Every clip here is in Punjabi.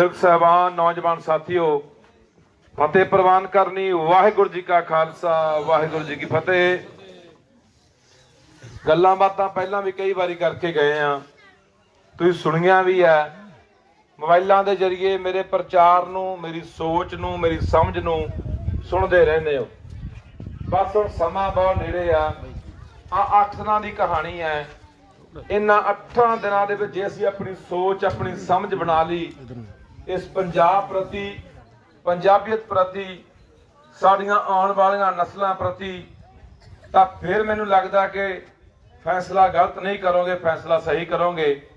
ਸਿੱਖ ਸਾਹਿਬਾਨ, ਨੌਜਵਾਨ ਸਾਥੀਓ, ਫਤਿਹ ਪ੍ਰਵਾਨ ਕਰਨੀ ਵਾਹਿਗੁਰੂ ਜੀ ਕਾ ਖਾਲਸਾ, ਵਾਹਿਗੁਰੂ ਜੀ ਕੀ ਫਤਿਹ। ਗੱਲਾਂ ਬਾਤਾਂ ਪਹਿਲਾਂ ਵੀ ਕਈ ਵਾਰੀ ਕਰਕੇ ਗਏ ਆ। ਤੁਸੀਂ ਸੁਣੀਆਂ ਵੀ ਐ ਮੋਬਾਈਲਾਂ ਦੇ ਜ਼ਰੀਏ ਮੇਰੇ ਪ੍ਰਚਾਰ ਨੂੰ, ਮੇਰੀ ਸੋਚ ਨੂੰ, ਮੇਰੀ ਸਮਝ ਨੂੰ ਸੁਣਦੇ ਰਹਿੰਦੇ ਹੋ। ਬਸ ਹੁਣ ਸਮਾਂ ਬਹੁਤ ਨੇੜੇ ਆ। ਆ ਅੱਠ ਦਿਨਾਂ ਦੀ ਕਹਾਣੀ ਹੈ। ਇਹਨਾਂ ਅੱਠਾਂ ਦਿਨਾਂ ਦੇ ਵਿੱਚ ਜੇ ਅਸੀਂ ਆਪਣੀ ਸੋਚ, ਆਪਣੀ ਸਮਝ ਬਣਾ ਲਈ ਇਸ ਪੰਜਾਬ ਪ੍ਰਤੀ, ਪੰਜਾਬੀਅਤ ਪ੍ਰਤੀ, ਸਾਡੀਆਂ ਆਉਣ ਵਾਲੀਆਂ ਨਸਲਾਂ ਪ੍ਰਤੀ, ਤਾਂ ਫਿਰ ਮੈਨੂੰ ਲੱਗਦਾ ਕਿ ਫੈਸਲਾ ਗਲਤ ਨਹੀਂ ਕਰੋਗੇ, ਫੈਸਲਾ ਸਹੀ ਕਰੋਗੇ।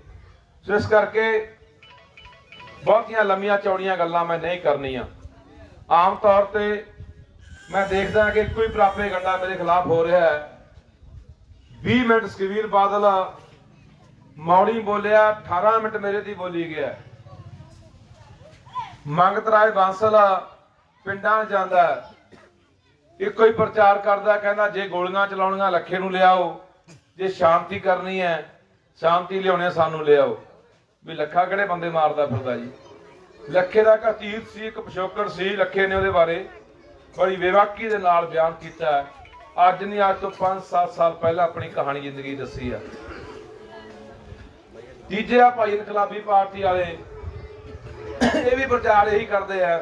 ਸੋ ਇਸ ਕਰਕੇ ਬਹੁਤੀਆਂ ਲੰਮੀਆਂ ਚੌੜੀਆਂ ਗੱਲਾਂ ਮੈਂ ਨਹੀਂ ਕਰਨੀਆਂ। ਆਮ ਤੌਰ ਤੇ ਮੈਂ ਦੇਖਦਾ ਕਿ ਕੋਈ ਪ੍ਰਾਪੇ ਗੰਡਾ ਮੇਰੇ ਖਿਲਾਫ ਹੋ ਰਿਹਾ ਹੈ। 20 ਮਿੰਟ ਸੁਖਬੀਰ ਬਾਦਲ ਮੌੜੀ ਬੋਲਿਆ 18 ਮਿੰਟ ਮੇਰੇ ਦੀ ਬੋਲੀ ਗਿਆ। ਮੰਗਤ ਰਾਏ ਬਾਂਸਲਾ ਪਿੰਡਾਂ ਜਾਂਦਾ ਇੱਕੋ ਹੀ ਪ੍ਰਚਾਰ ਕਰਦਾ ਕਹਿੰਦਾ ਜੇ ਗੋਲੀਆਂ ਚਲਾਉਣੀਆਂ, ਲੱਖੇ ਨੂੰ ਲਿਆਓ, ਜੇ ਸ਼ਾਂਤੀ ਕਰਨੀ ਹੈ, ਸ਼ਾਂਤੀ ਲਿਆਉਣੇ ਸਾਨੂੰ ਲਿਆਓ। ਵੀ ਲੱਖਾ ਕਿਹੜੇ ਬੰਦੇ ਮਾਰਦਾ ਫਿਰਦਾ ਜੀ? ਲੱਖੇ ਦਾ ਕਤੀਤ ਸੀ, ਇੱਕ ਪਿਛੋਕੜ ਸੀ, ਲੱਖੇ ਨੇ ਉਹਦੇ ਬਾਰੇ ਬੜੀ ਵਿਵਾਕੀ ਦੇ ਨਾਲ ਬਿਆਨ ਕੀਤਾ ਅੱਜ ਨਹੀਂ, ਅੱਜ ਤੋਂ 5-7 ਸਾਲ ਪਹਿਲਾਂ ਆਪਣੀ ਕਹਾਣੀ ਜ਼ਿੰਦਗੀ ਦੱਸੀ ਆ। ਤੀਜੇ ਆ ਭਾਈ ਇਨਕਲਾਬੀ ਪਾਰਟੀ ਵਾਲੇ ਇਹ ਵੀ ਪ੍ਰਚਾਰ ਇਹੀ ਕਰਦੇ ਆ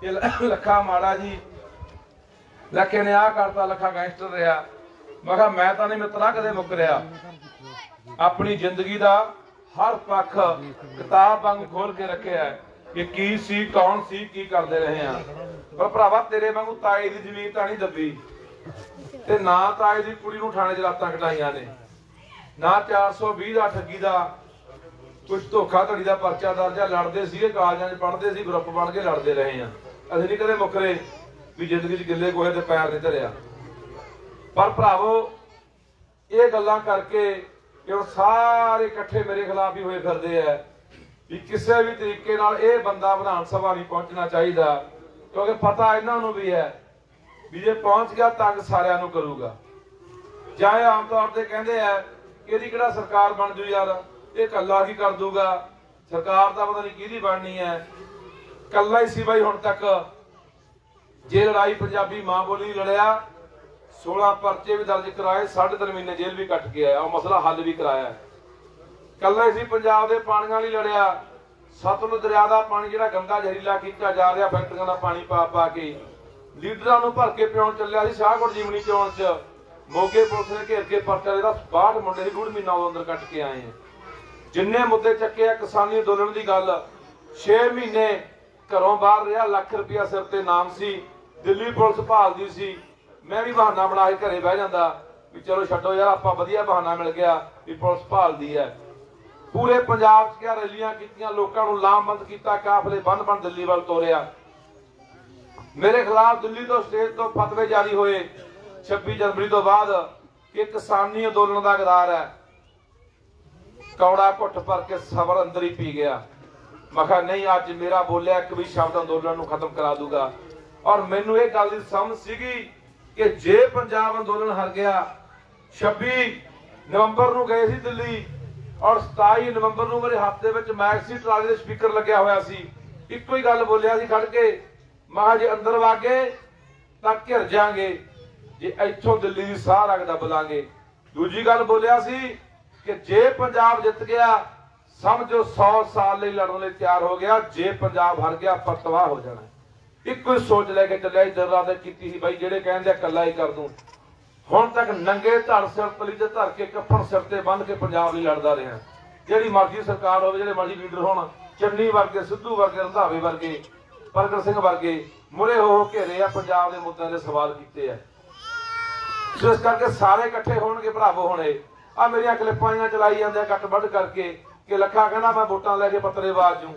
ਕਿ ਲੱਖਾ ਮਾੜਾ ਜੀ। ਲੱਖੇ ਨੇ ਆ ਕਰਤਾ, ਲੱਖਾ ਗੈਂਗਸਟਰ ਰਿਹਾ। ਮੈਂ ਕਿਹਾ, ਮੈਂ ਤਾਂ ਨਹੀਂ ਮਿੱਤਰਾ ਕਦੇ ਮੁੱਕ ਰਿਹਾ। ਆਪਣੀ ਜ਼ਿੰਦਗੀ ਦਾ ਹਰ ਪੱਖ ਕਿਤਾਬ ਵਾਂਗ ਖੋਲ ਕੇ ਰੱਖਿਆ ਹੈ ਕਿ ਕੀ ਸੀ, ਕੌਣ ਸੀ, ਕੀ ਕਰਦੇ ਰਹੇ ਆ। ਪਰ ਭਰਾਵਾ, ਤੇਰੇ ਵਾਂਗੂ ਤਾਏ ਦੀ ਜ਼ਮੀਨ ਤਾਂ ਨਹੀਂ ਦੱਬੀ। ਤੇ ਨਾ ਤਾਏ ਦੀ ਕੁੜੀ ਨੂੰ ਥਾਣੇ 'ਚ ਰਾਤਾਂ ਕਟਾਈਆਂ ਨੇ। ਨਾ 420 ਦਾ ਠੱਗੀ ਦਾ ਕੁਝ ਧੋਖਾ ਧੜੀ ਦਾ ਪਰਚਾ ਦਰਜਾ ਲੜਦੇ ਸੀਗੇ ਕਾਲਜਾਂ 'ਚ ਪੜ੍ਹਦੇ ਸੀ, ਗਰੁੱਪ ਬਣ ਕੇ ਲੜਦੇ ਰਹੇ ਆ। ਅਸੀਂ ਨਹੀਂ ਕਦੇ ਮੁੱਕਰੇ ਵੀ ਜ਼ਿੰਦਗੀ 'ਚ ਗਿੱਲੇ ਗੋਹੇ ਤੇ ਪੈਰ ਨਹੀਂ ਧਰਿਆ। ਪਰ ਭਰਾਵੋ, ਇਹ ਗੱਲਾਂ ਕਰਕੇ ਕਿ ਉਹ ਸਾਰੇ ਇਕੱਠੇ ਮੇਰੇ ਖਿਲਾਫ ਹੀ ਹੋਏ ਫਿਰਦੇ ਆ ਵੀ ਕਿਸੇ ਵੀ ਤਰੀਕੇ ਨਾਲ ਇਹ ਬੰਦਾ ਵਿਧਾਨ ਸਭਾ ਨਹੀਂ ਪਹੁੰਚਣਾ ਚਾਹੀਦਾ, ਕਿਉਂਕਿ ਪਤਾ ਇਹਨਾਂ ਨੂੰ ਵੀ ਹੈ ਵੀ ਜੇ ਪਹੁੰਚ ਗਿਆ ਤੰਗ ਸਾਰਿਆਂ ਨੂੰ ਕਰੂਗਾ। ਜਾਂ ਇਹ ਆਮ ਤੌਰ ਤੇ ਕਹਿੰਦੇ ਆ ਕਿ ਇਹਦੀ ਕਿਹੜਾ ਸਰਕਾਰ ਬਣ ਜੂ ਯਾਰ? ਇਹ ਕੱਲਾ ਕੀ ਕਰ ਦੂਗਾ? ਸਰਕਾਰ ਦਾ ਪਤਾ ਨਹੀਂ ਕਿਹਦੀ ਬਣਨੀ ਹੈ। ਕੱਲਾ ਹੀ ਸੀ ਬਾਈ ਹੁਣ ਤੱਕ। ਜੇ ਲੜਾਈ ਪੰਜਾਬੀ ਮਾਂ ਬੋਲੀ ਲੜਿਆ 16 ਪਰਚੇ ਵੀ ਦਰਜ ਕਰਾਏ 3.5 ਮਹੀਨੇ ਜੇਲ੍ਹ ਵੀ ਕੱਟ ਕੇ ਆਇਆ। ਉਹ ਮਸਲਾ ਹੱਲ ਵੀ ਕਰਾਇਆ। ਕੱਲਾ ਹੀ ਸੀ ਪੰਜਾਬ ਦੇ ਪਾਣੀਆਂ ਲਈ ਲੜਿਆ। ਸਤਲੁਜ ਦਰਿਆ ਦਾ ਪਾਣੀ ਜਿਹੜਾ ਗੰਦਾ ਜ਼ਹਿਰੀਲਾ ਕੀਤਾ ਜਾ ਰਿਹਾ, ਫੈਕਟਰੀਆਂ ਦਾ ਪਾਣੀ ਪਾ ਪਾ ਕੇ। ਲੀਡਰਾਂ ਨੂੰ ਭਰ ਕੇ ਪਿਉਣ ਚੱਲਿਆ ਸੀ ਸ਼ਾਹਕੋਟ ਜੀਵਨੀ ਚੋਣ ਚ। ਮੋਗੇ ਪੁਲਿਸ ਨੇ ਘੇਰ ਕੇ ਪਰਚਾ ਜਿਹੜਾ 62 ਮੁੰਡੇ ਦੀ ਡੂਢ ਮਹੀਨਾ ਉਹ ਅੰਦਰ ਕੱਟ ਕੇ ਆਏ ਆ। ਜਿੰਨੇ ਮੁੱਦੇ ਚੱਕੇ ਆ ਕਿਸਾਨੀ ਅੰਦੋਲਨ ਦੀ ਗੱਲ 6 ਮਹੀਨੇ ਘਰੋਂ ਬਾਹਰ ਰਿਹਾ, ਲੱਖ ਰੁਪਇਆ ਸਿਰ ਤੇ ਨਾਮ ਸੀ, ਦਿੱਲੀ ਪੁਲਿਸ ਭਾਲਦੀ ਸੀ। ਮੈਂ ਵੀ ਬਹਾਨਾ ਬਣਾ ਕੇ ਘਰੇ ਬਹਿ ਜਾਂਦਾ, ਵੀ ਚਲੋ ਛੱਡੋ ਯਾਰ, ਆਪਾਂ ਵਧੀਆ ਬਹਾਨਾ ਮਿਲ ਗਿਆ ਵੀ ਪੁਲਿਸ ਭਾਲਦੀ ਹੈ। ਪੂਰੇ ਪੰਜਾਬ 'ਚ ਕਿਆ ਰੈਲੀਆਂ ਕੀਤੀਆਂ, ਲੋਕਾਂ ਨੂੰ ਲਾਮਬੰਦ ਕੀਤਾ, ਕਾਫਲੇ ਬੰਨ ਬੰਨ ਦਿੱਲੀ ਵੱਲ ਤੋਰਿਆ। ਮੇਰੇ ਖਿਲਾਫ ਦਿੱਲੀ ਤੋਂ ਸਟੇਜ ਤੋਂ ਫਤਵੇ ਜਾਰੀ ਹੋਏ 26 ਜਨਵਰੀ ਤੋਂ ਬਾਅਦ ਕਿ ਕਿਸਾਨੀ ਅੰਦੋਲਨ ਦਾ ਗਦਾਰ ਹੈ। ਕੌੜਾ ਘੁੱਟ ਭਰ ਕੇ ਸਬਰ ਅੰਦਰ ਹੀ ਪੀ ਗਿਆ। ਮੈਂ ਕਿਹਾ, ਨਹੀਂ, ਅੱਜ ਮੇਰਾ ਬੋਲਿਆ ਇੱਕ ਵੀ ਸ਼ਬਦ ਅੰਦੋਲਨ ਨੂੰ ਖਤਮ ਕਰਾ ਦੂਗਾ। ਔਰ ਮੈਨੂੰ ਇਹ ਗੱਲ ਦੀ ਸਮਝ ਸੀਗੀ ਕਿ ਜੇ ਪੰਜਾਬ ਅੰਦੋਲਨ ਹਾਰ ਗਿਆ 26 ਨਵੰਬਰ ਨੂੰ ਗਏ ਸੀ ਦਿੱਲੀ ਔਰ 27 ਨਵੰਬਰ ਨੂੰ ਮੇਰੇ ਹੱਥ ਦੇ ਵਿੱਚ ਮੈਕਸੀ ਟਰਾਲੀ ਦੇ ਸਪੀਕਰ ਲੱਗਿਆ ਹੋਇਆ ਸੀ। ਇੱਕੋ ਹੀ ਗੱਲ ਬੋਲਿਆ ਸੀ ਖੜ ਕੇ ਮਹਾ ਜੇ ਅੰਦਰ ਵਾਗੇ ਤਾਂ ਘਿਰ ਜਾਾਂਗੇ, ਜੇ ਇੱਥੋਂ ਦਿੱਲੀ ਦੀ ਸਾਹ ਰਗ ਦੱਬ ਦੂਜੀ ਗੱਲ ਬੋਲਿਆ ਸੀ ਕਿ ਜੇ ਪੰਜਾਬ ਜਿੱਤ ਗਿਆ, ਸਮਝੋ 100 ਸਾਲ ਲਈ ਲੜਨ ਲਈ ਤਿਆਰ ਹੋ ਗਿਆ, ਜੇ ਪੰਜਾਬ ਹਾਰ ਗਿਆ ਪਰਤਵਾ ਹੋ ਜਾਣਾ। ਇੱਕੋ ਹੀ ਸੋਚ ਲੈ ਕੇ ਚੱਲਿਆ, ਇਧਰ ਰਾਤ ਕੀਤੀ ਸੀ ਬਾਈ, ਜਿਹੜੇ ਕਹਿੰਦੇ ਕੱਲਾ ਹੀ ਕਰ ਦੂੰ। ਹੁਣ ਤੱਕ ਨੰਗੇ ਧੜ ਸਿਰ ਤਲੀ ਤੇ ਧਰ ਕੇ ਕੱਫਣ ਸਿਰ ਤੇ ਬੰਨ ਕੇ ਪੰਜਾਬ ਲਈ ਲੜਦਾ ਰਿਹਾ। ਜਿਹੜੀ ਮਰਜ਼ੀ ਸਰਕਾਰ ਹੋਵੇ, ਜਿਹੜੇ ਮਰਜ਼ੀ ਲੀਡਰ ਹੋਣ, ਚੰਨੀ ਵਰਗੇ, ਸਿੱਧੂ ਵਰਗੇ, ਰੰਧਾਵੇ ਵਰਗੇ, ਪ੍ਰਗਟ ਸਿੰਘ ਵਰਗੇ, ਮੁਰੇ ਹੋ ਹੋ ਘੇਰੇ ਆ, ਪੰਜਾਬ ਦੇ ਮੁੱਦਿਆਂ ਦੇ ਸਵਾਲ ਕੀਤੇ ਆ। ਸੋ ਇਸ ਕਰਕੇ ਸਾਰੇ ਇਕੱਠੇ ਹੋਣਗੇ, ਭਰਾਵੋ ਹੁਣੇ ਆ ਮੇਰੀਆਂ ਕਲਿੱਪਾਂ ਜੀਆਂ ਚਲਾਈ ਜਾਂਦੇ ਆ ਕੱਟ ਵੱਢ ਕਰਕੇ ਕਿ ਲੱਖਾ ਕਹਿੰਦਾ ਮੈਂ ਵੋਟਾਂ ਲੈ ਕੇ ਪੱਤਰੇ ਬਾਜ ਜੂ।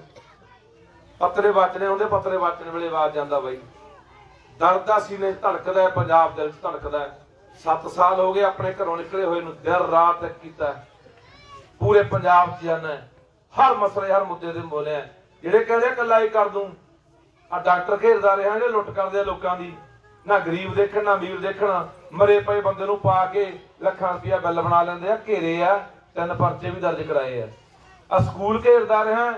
ਪੱਤਰੇ ਵਾਚਣੇ ਹੁੰਦੇ ਪੱਤਰੇ ਵਾਚਣ ਵੇਲੇ ਆਵਾਜ਼ ਜਾਂਦਾ ਬਾਈ। ਦਰਦ ਦਾ ਸੀਨੇ ਧੜਕਦਾ ਪੰਜਾਬ ਦਿਲ 'ਚ ਧੜਕਦਾ 7 ਸਾਲ ਹੋ ਗਏ ਆਪਣੇ ਘਰੋਂ ਨਿਕਲੇ ਹੋਏ ਨੂੰ ਦਿਨ ਰਾਤ ਇੱਕ ਕੀਤਾ ਪੂਰੇ ਪੰਜਾਬ 'ਚ ਜਾਣਾ ਹਰ ਮਸਲੇ, ਹਰ ਮੁੱਦੇ ਤੇ ਬੋਲਿਆ ਜਿਹੜੇ ਕਹਿੰਦੇ ਆ ਕੱਲਾ ਹੀ ਕਰ ਦੂੰ। ਆ ਡਾਕਟਰ ਘੇਰਦਾ ਰਿਹਾ ਜਿਹੜੇ ਲੁੱਟ ਕਰਦੇ ਲੋਕਾਂ ਦੀ। ਨਾ ਗਰੀਬ ਦੇਖਣ, ਨਾ ਅਮੀਰ ਦੇਖਣ। ਮਰੇ ਪਏ ਬੰਦੇ ਨੂੰ ਪਾ ਕੇ ਲੱਖਾਂ ਰੁਪਇਆ ਬਿੱਲ ਬਣਾ ਲੈਂਦੇ ਆ, ਘੇਰੇ ਆ, ਤਿੰਨ ਪਰਚੇ ਵੀ ਦਰਜ ਕਰਾਏ ਆ। ਆ ਸਕੂਲ ਘੇਰਦਾ ਰਿਹਾ,